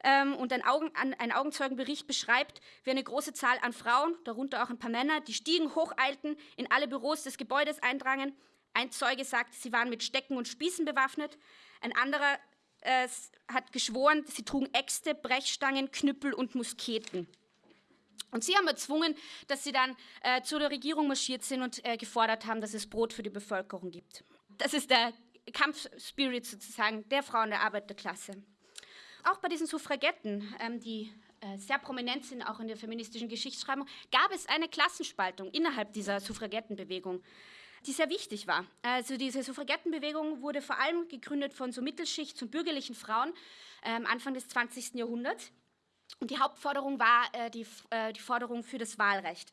[SPEAKER 1] Ähm, und ein, Augen, ein Augenzeugenbericht beschreibt, wie eine große Zahl an Frauen, darunter auch ein paar Männer, die Stiegen hocheilten, in alle Büros des Gebäudes eindrangen. Ein Zeuge sagt, sie waren mit Stecken und Spießen bewaffnet. Ein anderer äh, hat geschworen, sie trugen Äxte, Brechstangen, Knüppel und Musketen. Und sie haben erzwungen, dass sie dann äh, zu der Regierung marschiert sind und äh, gefordert haben, dass es Brot für die Bevölkerung gibt. Das ist der Kampfspirit sozusagen der Frauen der Arbeiterklasse. Auch bei diesen Suffragetten, ähm, die äh, sehr prominent sind, auch in der feministischen Geschichtsschreibung, gab es eine Klassenspaltung innerhalb dieser Suffragettenbewegung, die sehr wichtig war. Also diese Suffragettenbewegung wurde vor allem gegründet von so Mittelschicht- und bürgerlichen Frauen ähm, Anfang des 20. Jahrhunderts und die Hauptforderung war äh, die, äh, die Forderung für das Wahlrecht.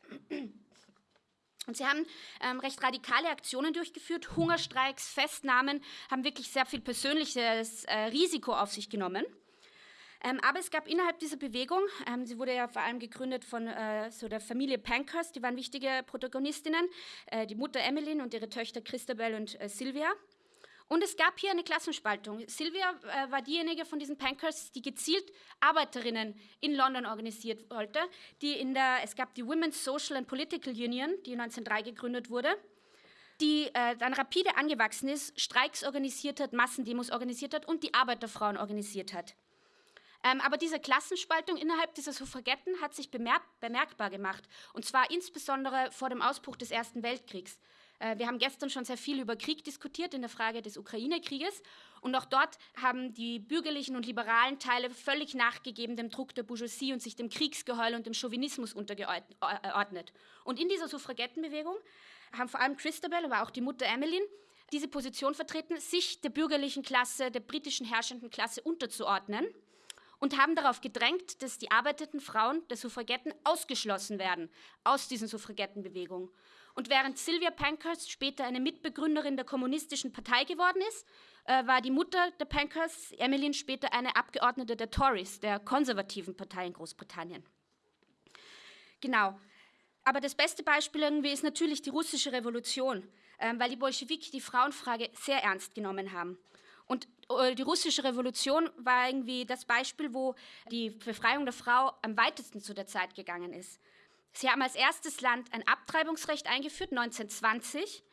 [SPEAKER 1] Und sie haben ähm, recht radikale Aktionen durchgeführt, Hungerstreiks, Festnahmen, haben wirklich sehr viel persönliches äh, Risiko auf sich genommen. Ähm, aber es gab innerhalb dieser Bewegung, ähm, sie wurde ja vor allem gegründet von äh, so der Familie Pankhurst, die waren wichtige Protagonistinnen, äh, die Mutter Emmeline und ihre Töchter Christabel und äh, Sylvia. Und es gab hier eine Klassenspaltung. Sylvia äh, war diejenige von diesen Pankers, die gezielt Arbeiterinnen in London organisiert wollte. Die in der, es gab die Women's Social and Political Union, die 1903 gegründet wurde, die äh, dann rapide angewachsen ist, Streiks organisiert hat, Massendemos organisiert hat und die Arbeiterfrauen organisiert hat. Ähm, aber diese Klassenspaltung innerhalb dieser Suffragetten hat sich bemerk bemerkbar gemacht, und zwar insbesondere vor dem Ausbruch des Ersten Weltkriegs. Äh, wir haben gestern schon sehr viel über Krieg diskutiert in der Frage des Ukraine-Krieges. Und auch dort haben die bürgerlichen und liberalen Teile völlig nachgegeben dem Druck der Bourgeoisie und sich dem Kriegsgeheul und dem Chauvinismus untergeordnet. Und in dieser Suffragettenbewegung haben vor allem Christabel, aber auch die Mutter Emmeline diese Position vertreten, sich der bürgerlichen Klasse, der britischen herrschenden Klasse unterzuordnen und haben darauf gedrängt, dass die arbeitenden Frauen der Suffragetten ausgeschlossen werden aus diesen Suffragettenbewegungen. Und während Sylvia Pankhurst später eine Mitbegründerin der Kommunistischen Partei geworden ist, äh, war die Mutter der Pankhurst, Emmeline, später eine Abgeordnete der Tories, der konservativen Partei in Großbritannien. Genau. Aber das beste Beispiel irgendwie ist natürlich die russische Revolution, äh, weil die Bolschewiki die Frauenfrage sehr ernst genommen haben. Und äh, die russische Revolution war irgendwie das Beispiel, wo die Befreiung der Frau am weitesten zu der Zeit gegangen ist. Sie haben als erstes Land ein Abtreibungsrecht eingeführt, 1920.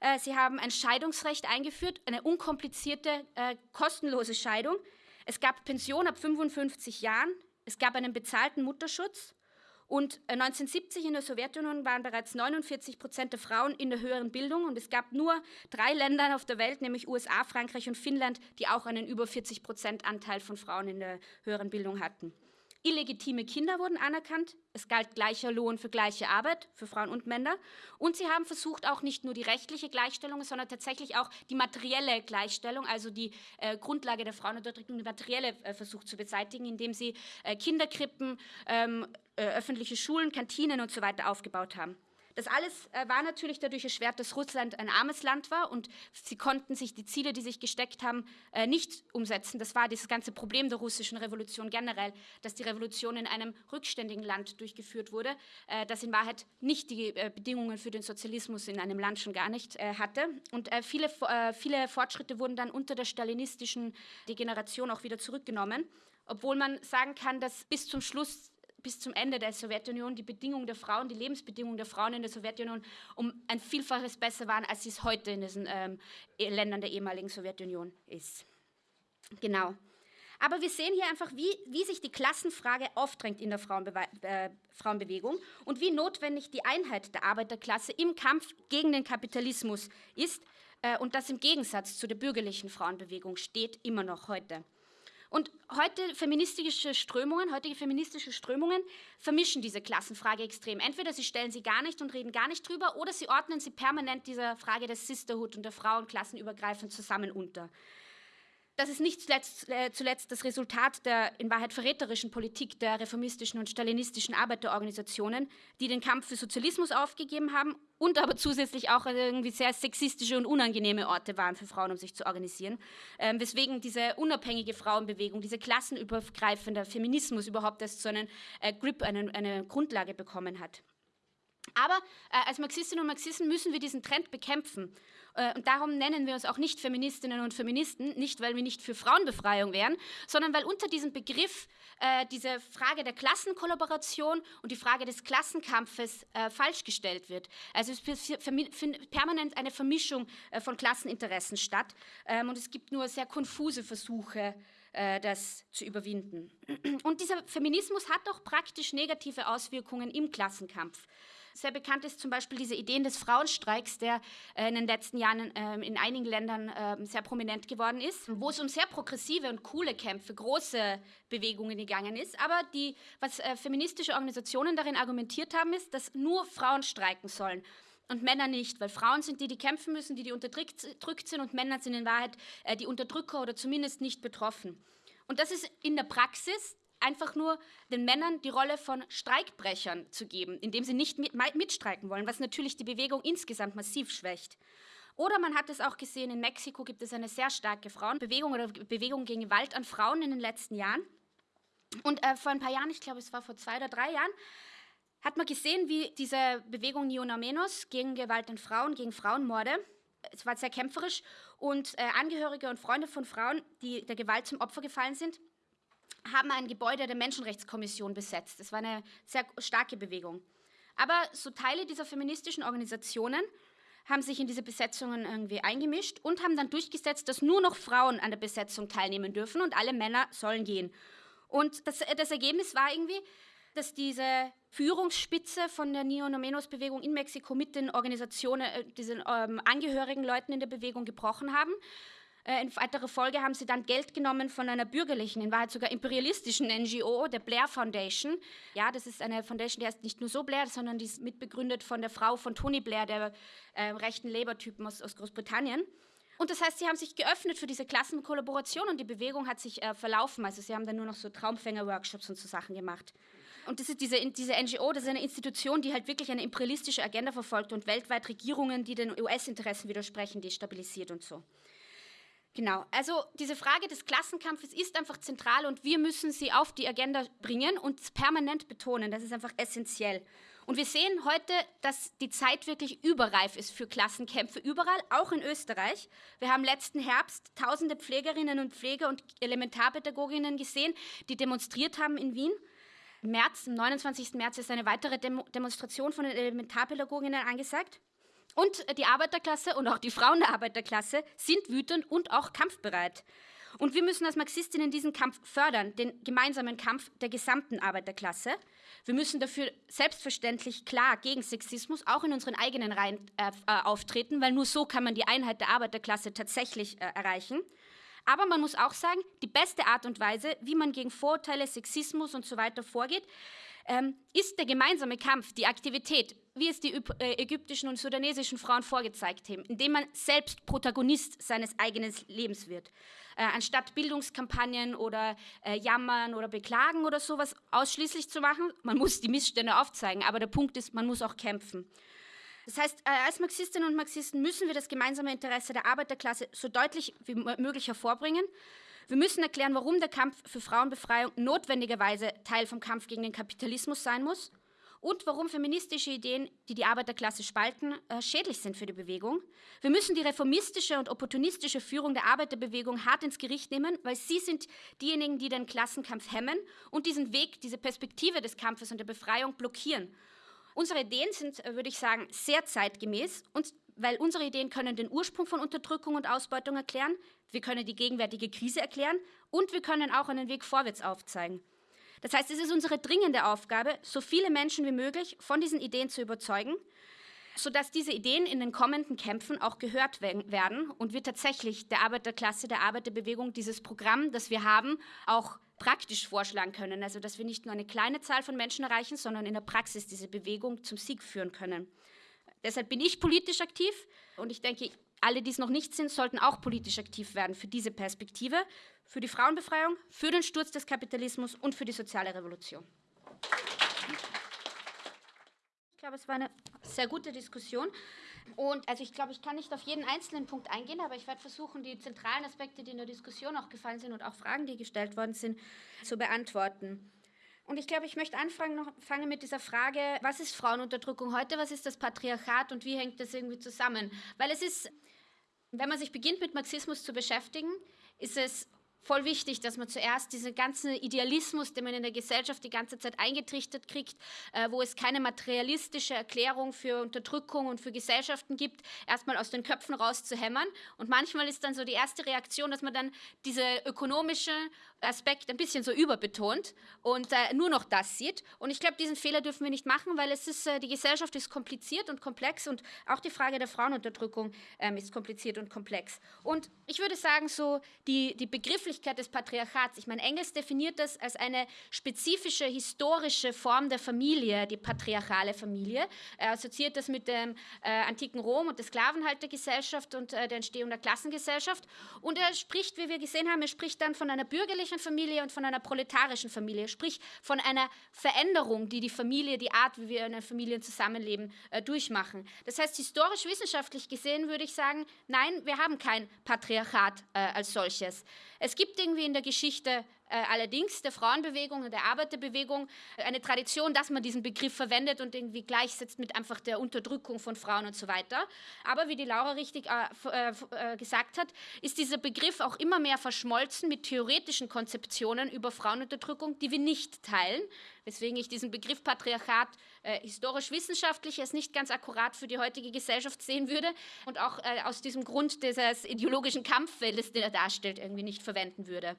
[SPEAKER 1] Äh, Sie haben ein Scheidungsrecht eingeführt, eine unkomplizierte, äh, kostenlose Scheidung. Es gab Pension ab 55 Jahren. Es gab einen bezahlten Mutterschutz. Und 1970 äh, in der Sowjetunion waren bereits 49 Prozent der Frauen in der höheren Bildung. Und es gab nur drei Länder auf der Welt, nämlich USA, Frankreich und Finnland, die auch einen über 40 Prozent Anteil von Frauen in der höheren Bildung hatten. Illegitime Kinder wurden anerkannt. Es galt gleicher Lohn für gleiche Arbeit für Frauen und Männer. Und sie haben versucht, auch nicht nur die rechtliche Gleichstellung, sondern tatsächlich auch die materielle Gleichstellung, also die äh, Grundlage der Frauenunterdrückung, die materielle äh, versucht zu beseitigen, indem sie äh, Kinderkrippen, ähm, äh, öffentliche Schulen, Kantinen und so weiter aufgebaut haben. Das alles äh, war natürlich dadurch erschwert, dass Russland ein armes Land war und sie konnten sich die Ziele, die sich gesteckt haben, äh, nicht umsetzen. Das war das ganze Problem der russischen Revolution generell, dass die Revolution in einem rückständigen Land durchgeführt wurde, äh, das in Wahrheit nicht die Bedingungen für den Sozialismus in einem Land schon gar nicht hatte. Und viele, viele Fortschritte wurden dann unter der stalinistischen Degeneration auch wieder zurückgenommen, obwohl man sagen kann, dass bis zum Schluss bis zum Ende der Sowjetunion die Bedingungen der Frauen, die Lebensbedingungen der Frauen in der Sowjetunion um ein Vielfaches besser waren, als es heute in diesen ähm, Ländern der ehemaligen Sowjetunion ist. Genau. Aber wir sehen hier einfach, wie, wie sich die Klassenfrage aufdrängt in der Frauenbe äh, Frauenbewegung und wie notwendig die Einheit der Arbeiterklasse im Kampf gegen den Kapitalismus ist äh, und das im Gegensatz zu der bürgerlichen Frauenbewegung steht, immer noch heute. Und heute feministische Strömungen, heutige feministische Strömungen vermischen diese Klassenfrage extrem. Entweder sie stellen sie gar nicht und reden gar nicht drüber, oder sie ordnen sie permanent dieser Frage des Sisterhood und der Frauen klassenübergreifend zusammen unter. Das ist nicht zuletzt, äh, zuletzt, das Resultat der in Wahrheit verräterischen Politik der reformistischen und stalinistischen Arbeiterorganisationen, die den Kampf für Sozialismus aufgegeben haben und aber zusätzlich auch irgendwie sehr sexistische und unangenehme Orte waren für Frauen, um sich zu organisieren. Ähm, weswegen diese unabhängige Frauenbewegung, diese klassenübergreifende Feminismus überhaupt erst so einen äh, Grip, eine, eine Grundlage bekommen hat. Aber äh, als Marxistinnen und Marxisten müssen wir diesen Trend bekämpfen. Äh, und darum nennen wir uns auch nicht Feministinnen und Feministen, nicht weil wir nicht für Frauenbefreiung wären, sondern weil unter diesem Begriff äh, diese Frage der Klassenkollaboration und die Frage des Klassenkampfes äh, falsch gestellt wird. Also es findet permanent eine Vermischung äh, von Klasseninteressen statt ähm, und es gibt nur sehr konfuse Versuche, äh, das zu überwinden. Und dieser Feminismus hat auch praktisch negative Auswirkungen im Klassenkampf. Sehr bekannt ist zum Beispiel diese Ideen des Frauenstreiks, der äh, in den letzten Jahren äh, in einigen Ländern äh, sehr prominent geworden ist, wo es um sehr progressive und coole Kämpfe, große Bewegungen gegangen ist. Aber die, was äh, feministische Organisationen darin argumentiert haben, ist, dass nur Frauen streiken sollen und Männer nicht, weil Frauen sind die, die kämpfen müssen, die, die unterdrückt sind und Männer sind in Wahrheit äh, die Unterdrücker oder zumindest nicht betroffen. Und das ist in der Praxis einfach nur den Männern die Rolle von Streikbrechern zu geben, indem sie nicht mit, mitstreiken wollen, was natürlich die Bewegung insgesamt massiv schwächt. Oder man hat es auch gesehen, in Mexiko gibt es eine sehr starke Frauenbewegung oder Bewegung gegen Gewalt an Frauen in den letzten Jahren. Und äh, vor ein paar Jahren, ich glaube es war vor zwei oder drei Jahren, hat man gesehen, wie diese Bewegung Niona Menos gegen Gewalt an Frauen, gegen Frauenmorde, es war sehr kämpferisch und äh, Angehörige und Freunde von Frauen, die der Gewalt zum Opfer gefallen sind, haben ein Gebäude der Menschenrechtskommission besetzt. Das war eine sehr starke Bewegung. Aber so Teile dieser feministischen Organisationen haben sich in diese Besetzungen irgendwie eingemischt und haben dann durchgesetzt, dass nur noch Frauen an der Besetzung teilnehmen dürfen und alle Männer sollen gehen. Und das, das Ergebnis war irgendwie, dass diese Führungsspitze von der Neonomenos-Bewegung in Mexiko mit den Organisationen, äh, diesen ähm, angehörigen Leuten in der Bewegung gebrochen haben äh, in weiterer Folge haben sie dann Geld genommen von einer bürgerlichen, in Wahrheit sogar imperialistischen NGO, der Blair Foundation. Ja, das ist eine Foundation, die heißt nicht nur so Blair, sondern die ist mitbegründet von der Frau von Tony Blair, der äh, rechten Labour-Typen aus, aus Großbritannien. Und das heißt, sie haben sich geöffnet für diese Klassenkollaboration und die Bewegung hat sich äh, verlaufen. Also sie haben dann nur noch so Traumfänger-Workshops und so Sachen gemacht. Und das ist diese, diese NGO, das ist eine Institution, die halt wirklich eine imperialistische Agenda verfolgt und weltweit Regierungen, die den US-Interessen widersprechen, destabilisiert und so. Genau, also diese Frage des Klassenkampfes ist einfach zentral und wir müssen sie auf die Agenda bringen und permanent betonen. Das ist einfach essentiell. Und wir sehen heute, dass die Zeit wirklich überreif ist für Klassenkämpfe überall, auch in Österreich. Wir haben letzten Herbst tausende Pflegerinnen und Pfleger und Elementarpädagoginnen gesehen, die demonstriert haben in Wien. Im März, am 29. März ist eine weitere Demo Demonstration von den Elementarpädagoginnen angesagt. Und die Arbeiterklasse und auch die Frauen der Arbeiterklasse sind wütend und auch kampfbereit. Und wir müssen als Marxistinnen diesen Kampf fördern, den gemeinsamen Kampf der gesamten Arbeiterklasse. Wir müssen dafür selbstverständlich klar gegen Sexismus auch in unseren eigenen Reihen äh, äh auftreten, weil nur so kann man die Einheit der Arbeiterklasse tatsächlich äh, erreichen. Aber man muss auch sagen, die beste Art und Weise, wie man gegen Vorurteile, Sexismus und so weiter vorgeht, ähm, ist der gemeinsame Kampf, die Aktivität, wie es die äh, ägyptischen und sudanesischen Frauen vorgezeigt haben, indem man selbst Protagonist seines eigenen Lebens wird. Äh, anstatt Bildungskampagnen oder äh, Jammern oder Beklagen oder sowas ausschließlich zu machen, man muss die Missstände aufzeigen, aber der Punkt ist, man muss auch kämpfen. Das heißt, äh, als Marxistinnen und Marxisten müssen wir das gemeinsame Interesse der Arbeiterklasse so deutlich wie möglich hervorbringen. Wir müssen erklären, warum der Kampf für Frauenbefreiung notwendigerweise Teil vom Kampf gegen den Kapitalismus sein muss und warum feministische Ideen, die die Arbeiterklasse spalten, äh, schädlich sind für die Bewegung. Wir müssen die reformistische und opportunistische Führung der Arbeiterbewegung hart ins Gericht nehmen, weil sie sind diejenigen, die den Klassenkampf hemmen und diesen Weg, diese Perspektive des Kampfes und der Befreiung blockieren. Unsere Ideen sind, äh, würde ich sagen, sehr zeitgemäß, und, weil unsere Ideen können den Ursprung von Unterdrückung und Ausbeutung erklären, wir können die gegenwärtige Krise erklären und wir können auch einen Weg vorwärts aufzeigen. Das heißt, es ist unsere dringende Aufgabe, so viele Menschen wie möglich von diesen Ideen zu überzeugen, sodass diese Ideen in den kommenden Kämpfen auch gehört werden und wir tatsächlich der Arbeiterklasse, der Arbeiterbewegung dieses Programm, das wir haben, auch praktisch vorschlagen können. Also dass wir nicht nur eine kleine Zahl von Menschen erreichen, sondern in der Praxis diese Bewegung zum Sieg führen können. Deshalb bin ich politisch aktiv und ich denke, alle, die es noch nicht sind, sollten auch politisch aktiv werden für diese Perspektive, für die Frauenbefreiung, für den Sturz des Kapitalismus und für die soziale Revolution. Ich glaube, es war eine sehr gute Diskussion. Und also ich glaube, ich kann nicht auf jeden einzelnen Punkt eingehen, aber ich werde versuchen, die zentralen Aspekte, die in der Diskussion auch gefallen sind und auch Fragen, die gestellt worden sind, zu beantworten. Und ich glaube, ich möchte anfangen noch, fangen mit dieser Frage, was ist Frauenunterdrückung heute, was ist das Patriarchat und wie hängt das irgendwie zusammen? Weil es ist, wenn man sich beginnt mit Marxismus zu beschäftigen, ist es voll wichtig, dass man zuerst diesen ganzen Idealismus, den man in der Gesellschaft die ganze Zeit eingetrichtert kriegt, äh, wo es keine materialistische Erklärung für Unterdrückung und für Gesellschaften gibt, erstmal aus den Köpfen rauszuhämmern. Und manchmal ist dann so die erste Reaktion, dass man dann diese ökonomische Aspekt ein bisschen so überbetont und äh, nur noch das sieht. Und ich glaube, diesen Fehler dürfen wir nicht machen, weil es ist, äh, die Gesellschaft ist kompliziert und komplex und auch die Frage der Frauenunterdrückung ähm, ist kompliziert und komplex. Und ich würde sagen, so die, die Begrifflichkeit des Patriarchats, ich meine, Engels definiert das als eine spezifische historische Form der Familie, die patriarchale Familie. Er assoziiert das mit dem äh, antiken Rom und der Sklavenhaltergesellschaft und äh, der Entstehung der Klassengesellschaft. Und er spricht, wie wir gesehen haben, er spricht dann von einer bürgerlichen Familie und von einer proletarischen Familie, sprich von einer Veränderung, die die Familie, die Art, wie wir in einer Familie zusammenleben, äh, durchmachen. Das heißt, historisch wissenschaftlich gesehen würde ich sagen, nein, wir haben kein Patriarchat äh, als solches. Es gibt irgendwie in der Geschichte allerdings der Frauenbewegung und der Arbeiterbewegung eine Tradition, dass man diesen Begriff verwendet und irgendwie gleichsetzt mit einfach der Unterdrückung von Frauen und so weiter. Aber wie die Laura richtig äh, äh, gesagt hat, ist dieser Begriff auch immer mehr verschmolzen mit theoretischen Konzeptionen über Frauenunterdrückung, die wir nicht teilen, weswegen ich diesen Begriff Patriarchat äh, historisch-wissenschaftlich als nicht ganz akkurat für die heutige Gesellschaft sehen würde und auch äh, aus diesem Grund dieses ideologischen Kampffeldes, den er darstellt, irgendwie nicht verwenden würde.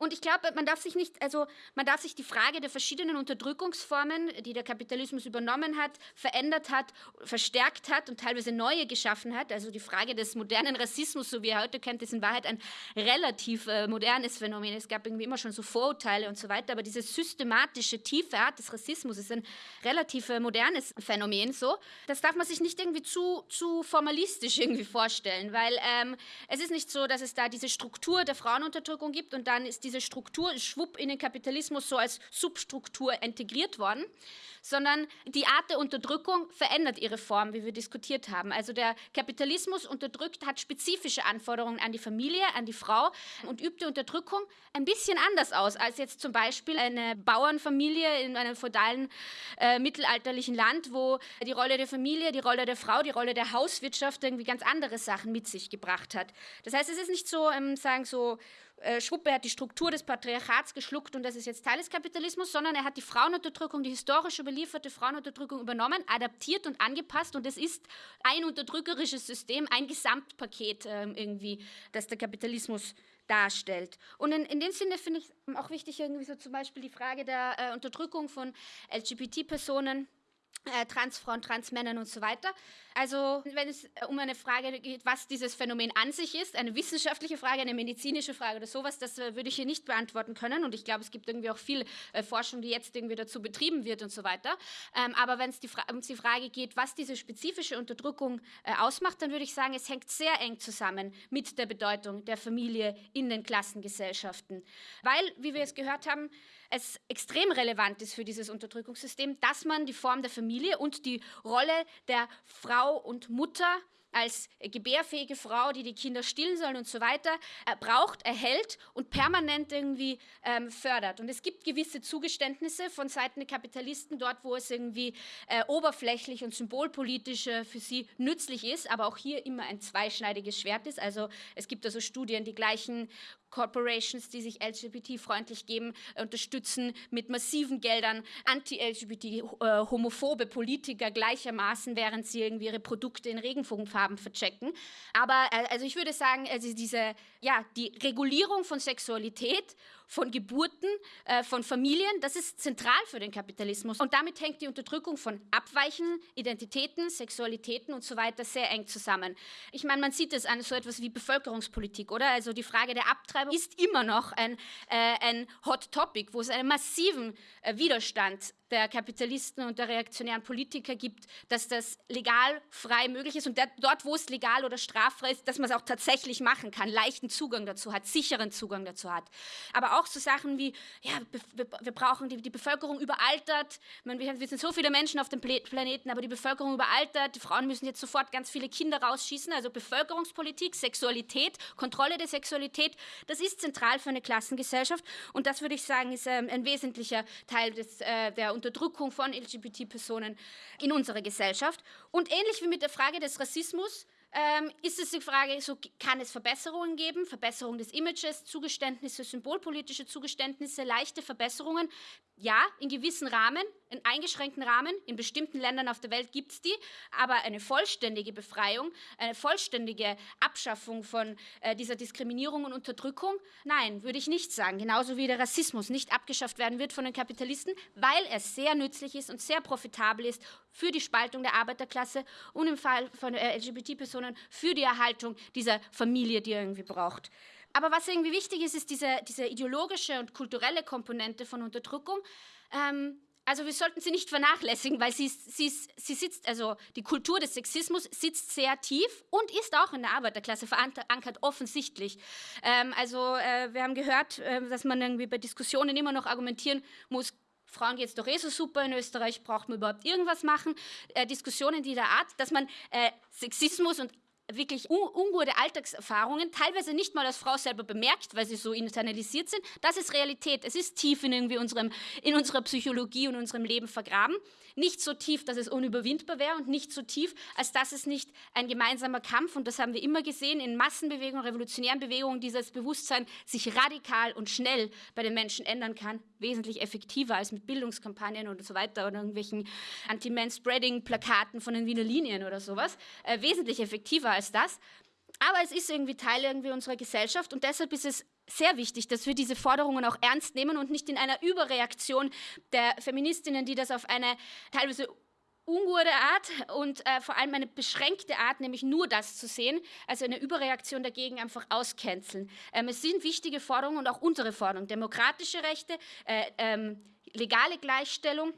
[SPEAKER 1] Und ich glaube, man darf sich nicht, also man darf sich die Frage der verschiedenen Unterdrückungsformen, die der Kapitalismus übernommen hat, verändert hat, verstärkt hat und teilweise neue geschaffen hat. Also die Frage des modernen Rassismus, so wie er heute kennt, ist in Wahrheit ein relativ äh, modernes Phänomen. Es gab irgendwie immer schon so Vorurteile und so weiter, aber diese systematische tiefe Art des Rassismus ist ein relativ äh, modernes Phänomen. So, das darf man sich nicht irgendwie zu, zu formalistisch irgendwie vorstellen, weil ähm, es ist nicht so, dass es da diese Struktur der Frauenunterdrückung gibt und dann ist die diese Struktur schwupp in den Kapitalismus so als Substruktur integriert worden, sondern die Art der Unterdrückung verändert ihre Form, wie wir diskutiert haben. Also der Kapitalismus unterdrückt, hat spezifische Anforderungen an die Familie, an die Frau und übt die Unterdrückung ein bisschen anders aus als jetzt zum Beispiel eine Bauernfamilie in einem feudalen äh, mittelalterlichen Land, wo die Rolle der Familie, die Rolle der Frau, die Rolle der Hauswirtschaft irgendwie ganz andere Sachen mit sich gebracht hat. Das heißt, es ist nicht so, ähm, sagen so äh, Schwuppe hat die Struktur des Patriarchats geschluckt und das ist jetzt Teil des Kapitalismus, sondern er hat die Frauenunterdrückung, die historisch überlieferte Frauenunterdrückung übernommen, adaptiert und angepasst und es ist ein unterdrückerisches System, ein Gesamtpaket äh, irgendwie, das der Kapitalismus darstellt. Und in, in dem Sinne finde ich auch wichtig, irgendwie so zum Beispiel die Frage der äh, Unterdrückung von LGBT-Personen Transfrauen, Transmännern und so weiter. Also wenn es äh, um eine Frage geht, was dieses Phänomen an sich ist, eine wissenschaftliche Frage, eine medizinische Frage oder sowas, das äh, würde ich hier nicht beantworten können. Und ich glaube, es gibt irgendwie auch viel äh, Forschung, die jetzt irgendwie dazu betrieben wird und so weiter. Ähm, aber wenn es um die Frage geht, was diese spezifische Unterdrückung äh, ausmacht, dann würde ich sagen, es hängt sehr eng zusammen mit der Bedeutung der Familie in den Klassengesellschaften. Weil, wie wir es gehört haben, es extrem relevant ist für dieses Unterdrückungssystem, dass man die Form der Familie und die Rolle der Frau und Mutter als gebärfähige Frau, die die Kinder stillen sollen und so weiter, äh, braucht, erhält und permanent irgendwie ähm, fördert. Und es gibt gewisse Zugeständnisse von Seiten der Kapitalisten dort, wo es irgendwie äh, oberflächlich und symbolpolitisch äh, für sie nützlich ist, aber auch hier immer ein zweischneidiges Schwert ist. Also es gibt also Studien, die gleichen Corporations, die sich LGBT-freundlich geben, unterstützen mit massiven Geldern anti-LGBT-homophobe Politiker gleichermaßen, während sie irgendwie ihre Produkte in Regenbogenfarben verchecken. Aber äh, also ich würde sagen, also diese, ja, die Regulierung von Sexualität von Geburten, äh, von Familien, das ist zentral für den Kapitalismus. Und damit hängt die Unterdrückung von Abweichen, Identitäten, Sexualitäten und so weiter sehr eng zusammen. Ich meine, man sieht es an so etwas wie Bevölkerungspolitik, oder? Also die Frage der Abtreibung ist immer noch ein, äh, ein Hot Topic, wo es einen massiven äh, Widerstand der Kapitalisten und der reaktionären Politiker gibt, dass das legal frei möglich ist und der, dort, wo es legal oder straffrei ist, dass man es auch tatsächlich machen kann, leichten Zugang dazu hat, sicheren Zugang dazu hat. Aber auch so Sachen wie, ja, wir, wir brauchen die, die Bevölkerung überaltert, man, wir sind so viele Menschen auf dem Planeten, aber die Bevölkerung überaltert, die Frauen müssen jetzt sofort ganz viele Kinder rausschießen, also Bevölkerungspolitik, Sexualität, Kontrolle der Sexualität, das ist zentral für eine Klassengesellschaft. Und das würde ich sagen, ist ähm, ein wesentlicher Teil des, äh, der Unterdrückung von LGBT-Personen in unserer Gesellschaft. Und ähnlich wie mit der Frage des Rassismus ähm, ist es die Frage, so kann es Verbesserungen geben, Verbesserung des Images, Zugeständnisse, symbolpolitische Zugeständnisse, leichte Verbesserungen. Ja, in gewissen Rahmen, in eingeschränkten Rahmen, in bestimmten Ländern auf der Welt gibt es die, aber eine vollständige Befreiung, eine vollständige Abschaffung von äh, dieser Diskriminierung und Unterdrückung, nein, würde ich nicht sagen. Genauso wie der Rassismus nicht abgeschafft werden wird von den Kapitalisten, weil er sehr nützlich ist und sehr profitabel ist für die Spaltung der Arbeiterklasse und im Fall von äh, LGBT-Personen für die Erhaltung dieser Familie, die er irgendwie braucht. Aber was irgendwie wichtig ist, ist diese, diese ideologische und kulturelle Komponente von Unterdrückung. Ähm, also wir sollten sie nicht vernachlässigen, weil sie, sie, sie sitzt, also die Kultur des Sexismus sitzt sehr tief und ist auch in der Arbeiterklasse verankert, offensichtlich. Ähm, also äh, wir haben gehört, äh, dass man irgendwie bei Diskussionen immer noch argumentieren muss, Frauen geht es doch eh so super in Österreich, braucht man überhaupt irgendwas machen? Äh, Diskussionen dieser Art, dass man äh, Sexismus und wirklich un ungute Alltagserfahrungen, teilweise nicht mal als Frau selber bemerkt, weil sie so internalisiert sind. Das ist Realität. Es ist tief in, irgendwie unserem, in unserer Psychologie und unserem Leben vergraben. Nicht so tief, dass es unüberwindbar wäre und nicht so tief, als dass es nicht ein gemeinsamer Kampf, und das haben wir immer gesehen, in Massenbewegungen, revolutionären Bewegungen, dieses Bewusstsein sich radikal und schnell bei den Menschen ändern kann, wesentlich effektiver als mit Bildungskampagnen und so weiter oder irgendwelchen Anti-Man-Spreading-Plakaten von den Wiener Linien oder sowas, äh, wesentlich effektiver als das. Aber es ist irgendwie Teil irgendwie unserer Gesellschaft und deshalb ist es sehr wichtig, dass wir diese Forderungen auch ernst nehmen und nicht in einer Überreaktion der Feministinnen, die das auf eine teilweise ungute Art und äh, vor allem eine beschränkte Art, nämlich nur das zu sehen, also eine Überreaktion dagegen einfach auscanceln. Ähm, es sind wichtige Forderungen und auch unsere Forderungen, demokratische Rechte, äh, ähm, legale Gleichstellung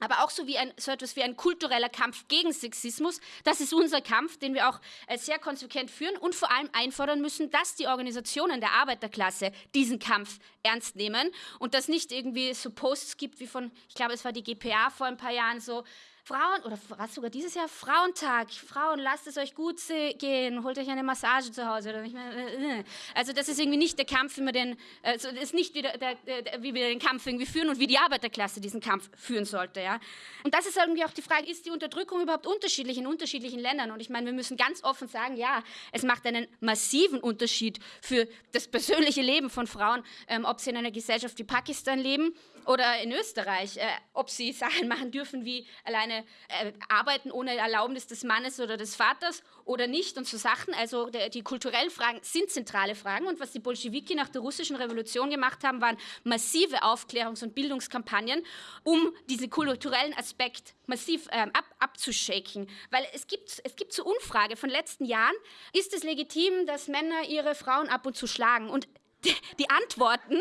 [SPEAKER 1] aber auch so, wie ein, so etwas wie ein kultureller Kampf gegen Sexismus. Das ist unser Kampf, den wir auch äh, sehr konsequent führen und vor allem einfordern müssen, dass die Organisationen der Arbeiterklasse diesen Kampf ernst nehmen und dass nicht irgendwie so Posts gibt wie von, ich glaube, es war die GPA vor ein paar Jahren so, Frauen, oder was sogar dieses Jahr, Frauentag. Frauen, lasst es euch gut gehen, holt euch eine Massage zu Hause. Äh, äh. Also das ist irgendwie nicht der Kampf, wie wir den, also ist nicht wie, der, der, wie wir den Kampf irgendwie führen und wie die Arbeiterklasse diesen Kampf führen sollte. Ja? Und das ist irgendwie auch die Frage, ist die Unterdrückung überhaupt unterschiedlich in unterschiedlichen Ländern? Und ich meine, wir müssen ganz offen sagen, ja, es macht einen massiven Unterschied für das persönliche Leben von Frauen, ähm, ob sie in einer Gesellschaft wie Pakistan leben oder in Österreich, äh, ob sie Sachen machen dürfen wie alleine äh, arbeiten ohne Erlaubnis des Mannes oder des Vaters oder nicht und so Sachen. Also der, die kulturellen Fragen sind zentrale Fragen und was die Bolschewiki nach der russischen Revolution gemacht haben, waren massive Aufklärungs- und Bildungskampagnen, um diesen kulturellen Aspekt massiv ähm, ab, abzuschaken. Weil es gibt, es gibt zur Umfrage von letzten Jahren, ist es legitim, dass Männer ihre Frauen ab und zu schlagen? Und die, die Antworten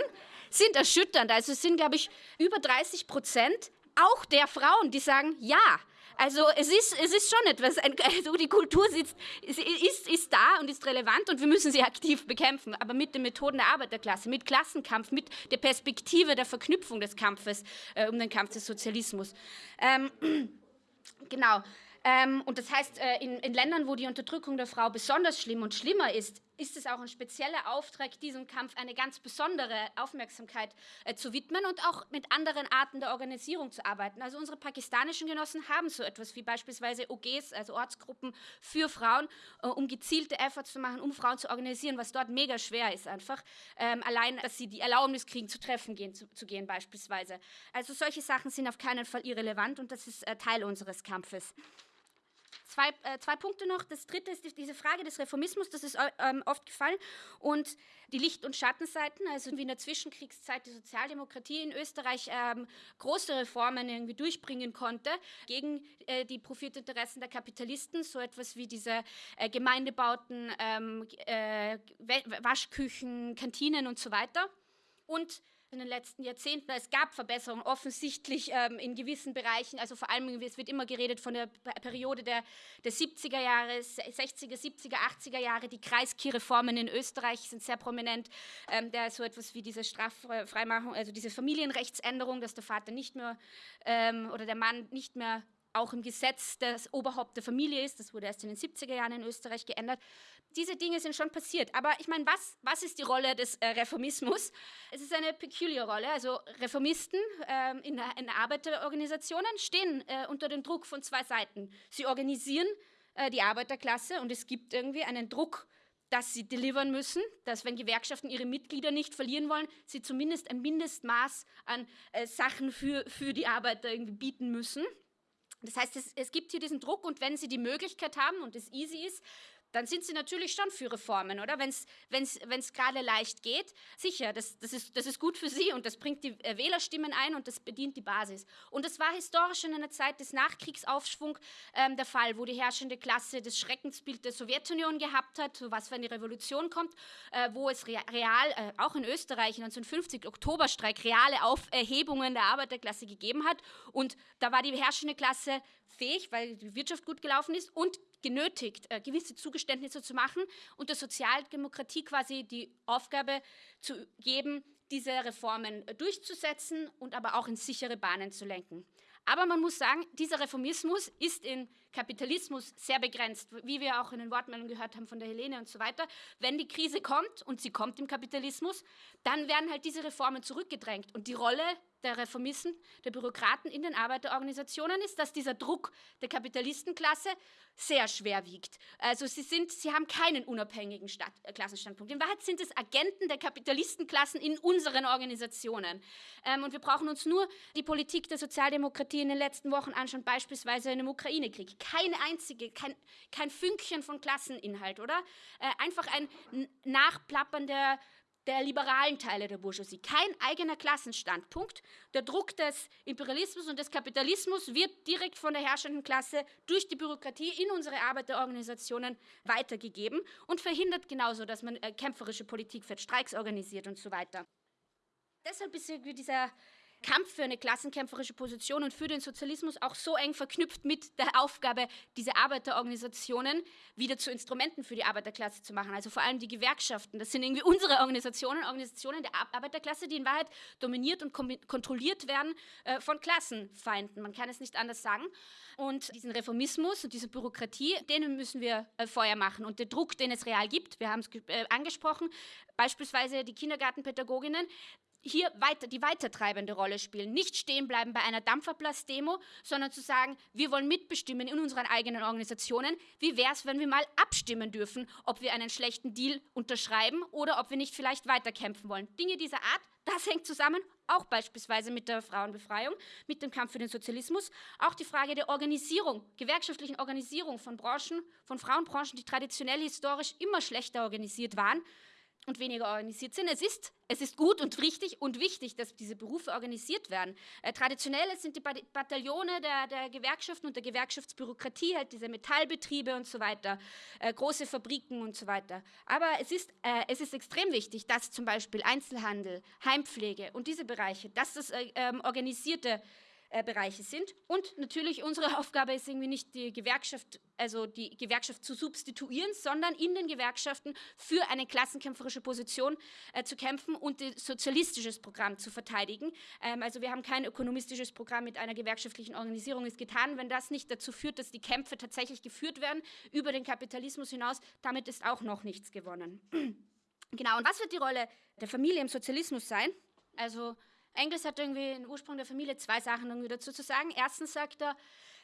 [SPEAKER 1] sind erschütternd. Also es sind, glaube ich, über 30 Prozent auch der Frauen, die sagen, ja, also es ist, es ist schon etwas, also die Kultur sitzt, ist, ist da und ist relevant und wir müssen sie aktiv bekämpfen, aber mit den Methoden der Arbeiterklasse, mit Klassenkampf, mit der Perspektive der Verknüpfung des Kampfes äh, um den Kampf des Sozialismus. Ähm, genau. Ähm, und das heißt, äh, in, in, Ländern, wo die Unterdrückung der Frau besonders schlimm und schlimmer ist, ist es auch ein spezieller Auftrag, diesem Kampf eine ganz besondere Aufmerksamkeit äh, zu widmen und auch mit anderen Arten der Organisierung zu arbeiten. Also unsere pakistanischen Genossen haben so etwas wie beispielsweise OGs, also Ortsgruppen für Frauen, äh, um gezielte Efforts zu machen, um Frauen zu organisieren, was dort mega schwer ist einfach. Ähm, allein, dass sie die Erlaubnis kriegen, zu Treffen gehen, zu, zu, gehen beispielsweise. Also solche Sachen sind auf keinen Fall irrelevant und das ist äh, Teil unseres Kampfes. Zwei, äh, zwei Punkte noch. Das dritte ist die, diese Frage des Reformismus, das ist ähm, oft gefallen. Und die Licht- und Schattenseiten, also wie in der Zwischenkriegszeit die Sozialdemokratie in Österreich ähm, große Reformen irgendwie durchbringen konnte gegen äh, die Profitinteressen der Kapitalisten, so etwas wie diese äh, Gemeindebauten, ähm, äh, Waschküchen, Kantinen und so weiter. Und in den letzten Jahrzehnten. Es gab Verbesserungen offensichtlich ähm, in gewissen Bereichen. Also vor allem, es wird immer geredet von der Periode der, der 70er Jahre, 60er, 70er, 80er Jahre. Die Kreiskirreformen in Österreich sind sehr prominent. Ähm, der so etwas wie diese Straffreimachung, also diese Familienrechtsänderung, dass der Vater nicht mehr ähm, oder der Mann nicht mehr auch im Gesetz das Oberhaupt der Familie ist. Das wurde erst in den 70er Jahren in Österreich geändert diese Dinge sind schon passiert. Aber ich meine, was, was ist die Rolle des äh, Reformismus? Es ist eine peculiar Rolle. Also Reformisten ähm, in, in, Arbeiterorganisationen stehen äh, unter dem Druck von zwei Seiten. Sie organisieren äh, die Arbeiterklasse und es gibt irgendwie einen Druck, dass sie delivern müssen, dass wenn Gewerkschaften ihre Mitglieder nicht verlieren wollen, sie zumindest ein Mindestmaß an äh, Sachen für, für die Arbeiter irgendwie bieten müssen. Das heißt, es, es, gibt hier diesen Druck und wenn Sie die Möglichkeit haben und es easy ist, dann sind sie natürlich schon für Reformen, oder? Wenn es gerade leicht geht, sicher, das, das, ist, das ist gut für sie und das bringt die äh, Wählerstimmen ein und das bedient die Basis. Und das war historisch in einer Zeit des Nachkriegsaufschwungs ähm, der Fall, wo die herrschende Klasse das Schreckensbild der Sowjetunion gehabt hat, was wenn die Revolution kommt, äh, wo es real, äh, auch in Österreich 1950 Oktoberstreik, reale Auferhebungen der Arbeiterklasse gegeben hat. Und da war die herrschende Klasse fähig, weil die Wirtschaft gut gelaufen ist und genötigt, äh, gewisse Zugeständnisse zu machen und der Sozialdemokratie quasi die Aufgabe zu geben, diese Reformen äh, durchzusetzen und aber auch in sichere Bahnen zu lenken. Aber man muss sagen, dieser Reformismus ist in Kapitalismus sehr begrenzt, wie wir auch in den Wortmeldungen gehört haben von der Helene und so weiter. Wenn die Krise kommt, und sie kommt im Kapitalismus, dann werden halt diese Reformen zurückgedrängt. Und die Rolle der Reformisten, der Bürokraten in den Arbeiterorganisationen ist, dass dieser Druck der Kapitalistenklasse sehr schwer wiegt. Also sie, sind, sie haben keinen unabhängigen Stadt, äh, Klassenstandpunkt. In Wahrheit sind es Agenten der Kapitalistenklassen in unseren Organisationen. Ähm, und wir brauchen uns nur die Politik der Sozialdemokratie in den letzten Wochen anschauen, beispielsweise in dem Ukraine-Krieg. Keine einzige, kein, kein Fünkchen von Klasseninhalt, oder? Äh, einfach ein Nachplappern der der liberalen Teile der Bourgeoisie. Kein eigener Klassenstandpunkt. Der Druck des Imperialismus und des Kapitalismus wird direkt von der herrschenden Klasse durch die Bürokratie in unsere Arbeiterorganisationen weitergegeben und verhindert genauso, dass man äh, kämpferische Politik für Streiks organisiert und so weiter. Deshalb ist dieser Kampf für eine klassenkämpferische Position und für den Sozialismus auch so eng verknüpft mit der Aufgabe, diese Arbeiterorganisationen wieder zu Instrumenten für die Arbeiterklasse zu machen. Also vor allem die Gewerkschaften. Das sind irgendwie unsere Organisationen, Organisationen der Arbeiterklasse, die in Wahrheit dominiert und kontrolliert werden äh, von Klassenfeinden. Man kann es nicht anders sagen. Und diesen Reformismus und diese Bürokratie, denen müssen wir äh, Feuer machen. Und der Druck, den es real gibt, wir haben es äh, angesprochen, beispielsweise die Kindergartenpädagoginnen, hier weiter, die weitertreibende Rolle spielen. Nicht stehen bleiben bei einer Dampferplatz-Demo, sondern zu sagen, wir wollen mitbestimmen in unseren eigenen Organisationen. Wie wäre es, wenn wir mal abstimmen dürfen, ob wir einen schlechten Deal unterschreiben oder ob wir nicht vielleicht weiterkämpfen wollen? Dinge dieser Art, das hängt zusammen, auch beispielsweise mit der Frauenbefreiung, mit dem Kampf für den Sozialismus, auch die Frage der Organisierung, gewerkschaftlichen Organisierung von Branchen, von Frauenbranchen, die traditionell historisch immer schlechter organisiert waren, und weniger organisiert sind. Es ist, es ist gut und richtig und wichtig, dass diese Berufe organisiert werden. Äh, traditionell sind die Bataillone der, der, Gewerkschaften und der Gewerkschaftsbürokratie, halt diese Metallbetriebe und so weiter, äh, große Fabriken und so weiter. Aber es ist, äh, es ist extrem wichtig, dass zum Beispiel Einzelhandel, Heimpflege und diese Bereiche, dass das äh, ähm, organisierte äh, Bereiche sind. Und natürlich unsere Aufgabe ist irgendwie nicht die Gewerkschaft, also die Gewerkschaft zu substituieren, sondern in den Gewerkschaften für eine klassenkämpferische Position äh, zu kämpfen und ein sozialistisches Programm zu verteidigen. Ähm, also wir haben kein ökonomistisches Programm mit einer gewerkschaftlichen Organisierung ist getan. Wenn das nicht dazu führt, dass die Kämpfe tatsächlich geführt werden über den Kapitalismus hinaus, damit ist auch noch nichts gewonnen. genau, und was wird die Rolle der Familie im Sozialismus sein? Also Engels hat irgendwie im Ursprung der Familie zwei Sachen irgendwie dazu zu sagen. Erstens sagt er,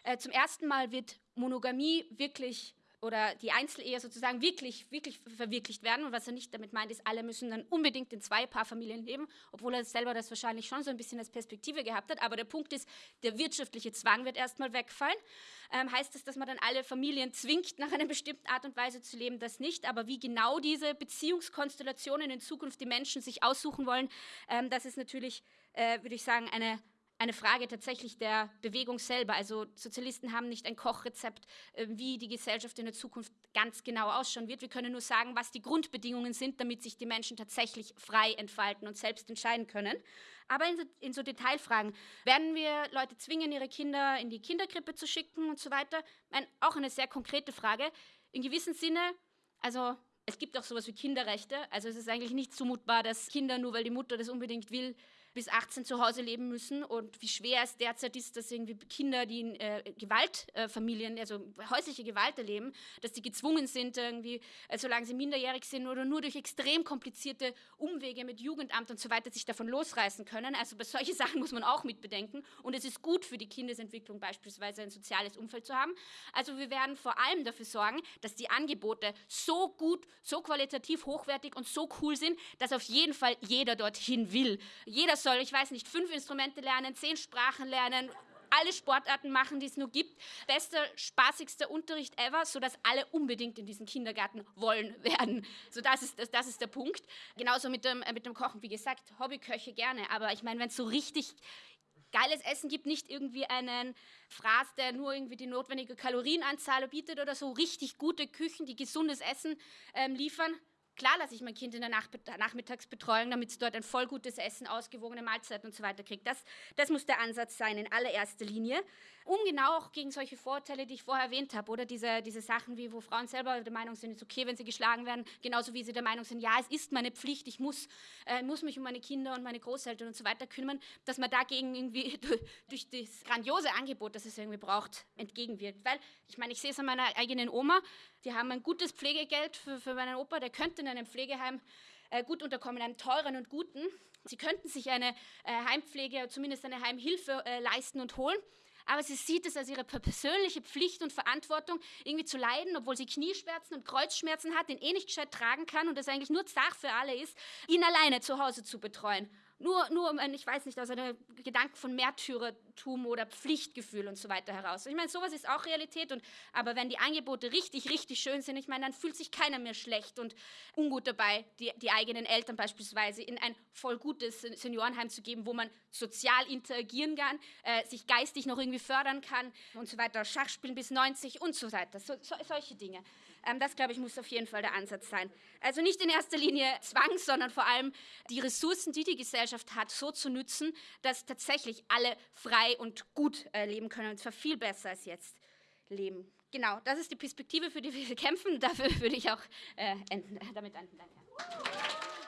[SPEAKER 1] äh, zum ersten Mal wird Monogamie wirklich oder die Einzelehe sozusagen wirklich, wirklich verwirklicht werden. Und was er nicht damit meint, ist, alle müssen dann unbedingt in zwei Paarfamilien leben, obwohl er selber das wahrscheinlich schon so ein bisschen als Perspektive gehabt hat. Aber der Punkt ist, der wirtschaftliche Zwang wird erstmal wegfallen. Ähm, heißt das, dass man dann alle Familien zwingt, nach einer bestimmten Art und Weise zu leben? Das nicht. Aber wie genau diese Beziehungskonstellationen in Zukunft die Menschen sich aussuchen wollen, ähm, das ist natürlich, äh, würde ich sagen, eine eine Frage tatsächlich der Bewegung selber. Also Sozialisten haben nicht ein Kochrezept, äh, wie die Gesellschaft in der Zukunft ganz genau ausschauen wird. Wir können nur sagen, was die Grundbedingungen sind, damit sich die Menschen tatsächlich frei entfalten und selbst entscheiden können. Aber in so, in so Detailfragen, werden wir Leute zwingen, ihre Kinder in die Kinderkrippe zu schicken und so weiter? Ein, auch eine sehr konkrete Frage. In gewissem Sinne, also es gibt auch sowas wie Kinderrechte. Also es ist eigentlich nicht zumutbar, dass Kinder, nur weil die Mutter das unbedingt will, bis 18 zu Hause leben müssen und wie schwer es derzeit ist, dass irgendwie Kinder, die in äh, Gewaltfamilien, äh, also häusliche Gewalt erleben, dass die gezwungen sind, irgendwie, äh, solange sie minderjährig sind oder nur durch extrem komplizierte Umwege mit Jugendamt und so weiter sich davon losreißen können. Also bei solchen Sachen muss man auch mitbedenken und es ist gut für die Kindesentwicklung beispielsweise ein soziales Umfeld zu haben. Also wir werden vor allem dafür sorgen, dass die Angebote so gut, so qualitativ hochwertig und so cool sind, dass auf jeden Fall jeder dorthin will. Jeder soll, ich weiß nicht, fünf Instrumente lernen, zehn Sprachen lernen, alle Sportarten machen, die es nur gibt. Bester, spaßigster Unterricht ever, sodass alle unbedingt in diesen Kindergarten wollen werden. So, das ist, das, das ist der Punkt. Genauso mit dem, äh, mit dem Kochen, wie gesagt, Hobbyköche gerne. Aber ich meine, wenn es so richtig geiles Essen gibt, nicht irgendwie einen Fraß, der nur irgendwie die notwendige Kalorienanzahl bietet oder so, richtig gute Küchen, die gesundes Essen ähm, liefern, Klar lasse ich mein Kind in der Nach Nachmittagsbetreuung, damit es dort ein voll gutes Essen, ausgewogene Mahlzeiten und so weiter kriegt. Das, das muss der Ansatz sein in allererster Linie, um genau auch gegen solche Vorurteile, die ich vorher erwähnt habe, oder diese, diese Sachen wie, wo Frauen selber der Meinung sind, es ist okay, wenn sie geschlagen werden, genauso wie sie der Meinung sind, ja, es ist meine Pflicht, ich muss, äh, muss mich um meine Kinder und meine Großeltern und so weiter kümmern, dass man dagegen irgendwie durch das grandiose Angebot, das es irgendwie braucht, entgegenwirkt. Weil, ich meine, ich sehe es an meiner eigenen Oma, die haben ein gutes Pflegegeld für, für meinen Opa, der könnte in einem Pflegeheim äh, gut unterkommen, einem teuren und guten. Sie könnten sich eine äh, Heimpflege, zumindest eine Heimhilfe äh, leisten und holen. Aber sie sieht es als ihre persönliche Pflicht und Verantwortung, irgendwie zu leiden, obwohl sie Knieschmerzen und Kreuzschmerzen hat, den eh nicht gescheit tragen kann und das eigentlich nur Zach für alle ist, ihn alleine zu Hause zu betreuen. Nur, nur um, ich weiß nicht, aus einem Gedanken von Märtyrertum oder Pflichtgefühl und so weiter heraus. Ich meine, sowas ist auch Realität, und, aber wenn die Angebote richtig, richtig schön sind, ich meine, dann fühlt sich keiner mehr schlecht und ungut dabei, die, die eigenen Eltern beispielsweise in ein voll gutes Seniorenheim zu geben, wo man sozial interagieren kann, äh, sich geistig noch irgendwie fördern kann und so weiter, Schachspielen bis 90 und so weiter, so, so, solche Dinge. Ähm, das, glaube ich, muss auf jeden Fall der Ansatz sein. Also nicht in erster Linie Zwang, sondern vor allem die Ressourcen, die die Gesellschaft hat, so zu nützen, dass tatsächlich alle frei und gut äh, leben können, und zwar viel besser als jetzt leben. Genau, das ist die Perspektive, für die wir kämpfen. Dafür würde ich auch äh, enden, damit enden. Danke.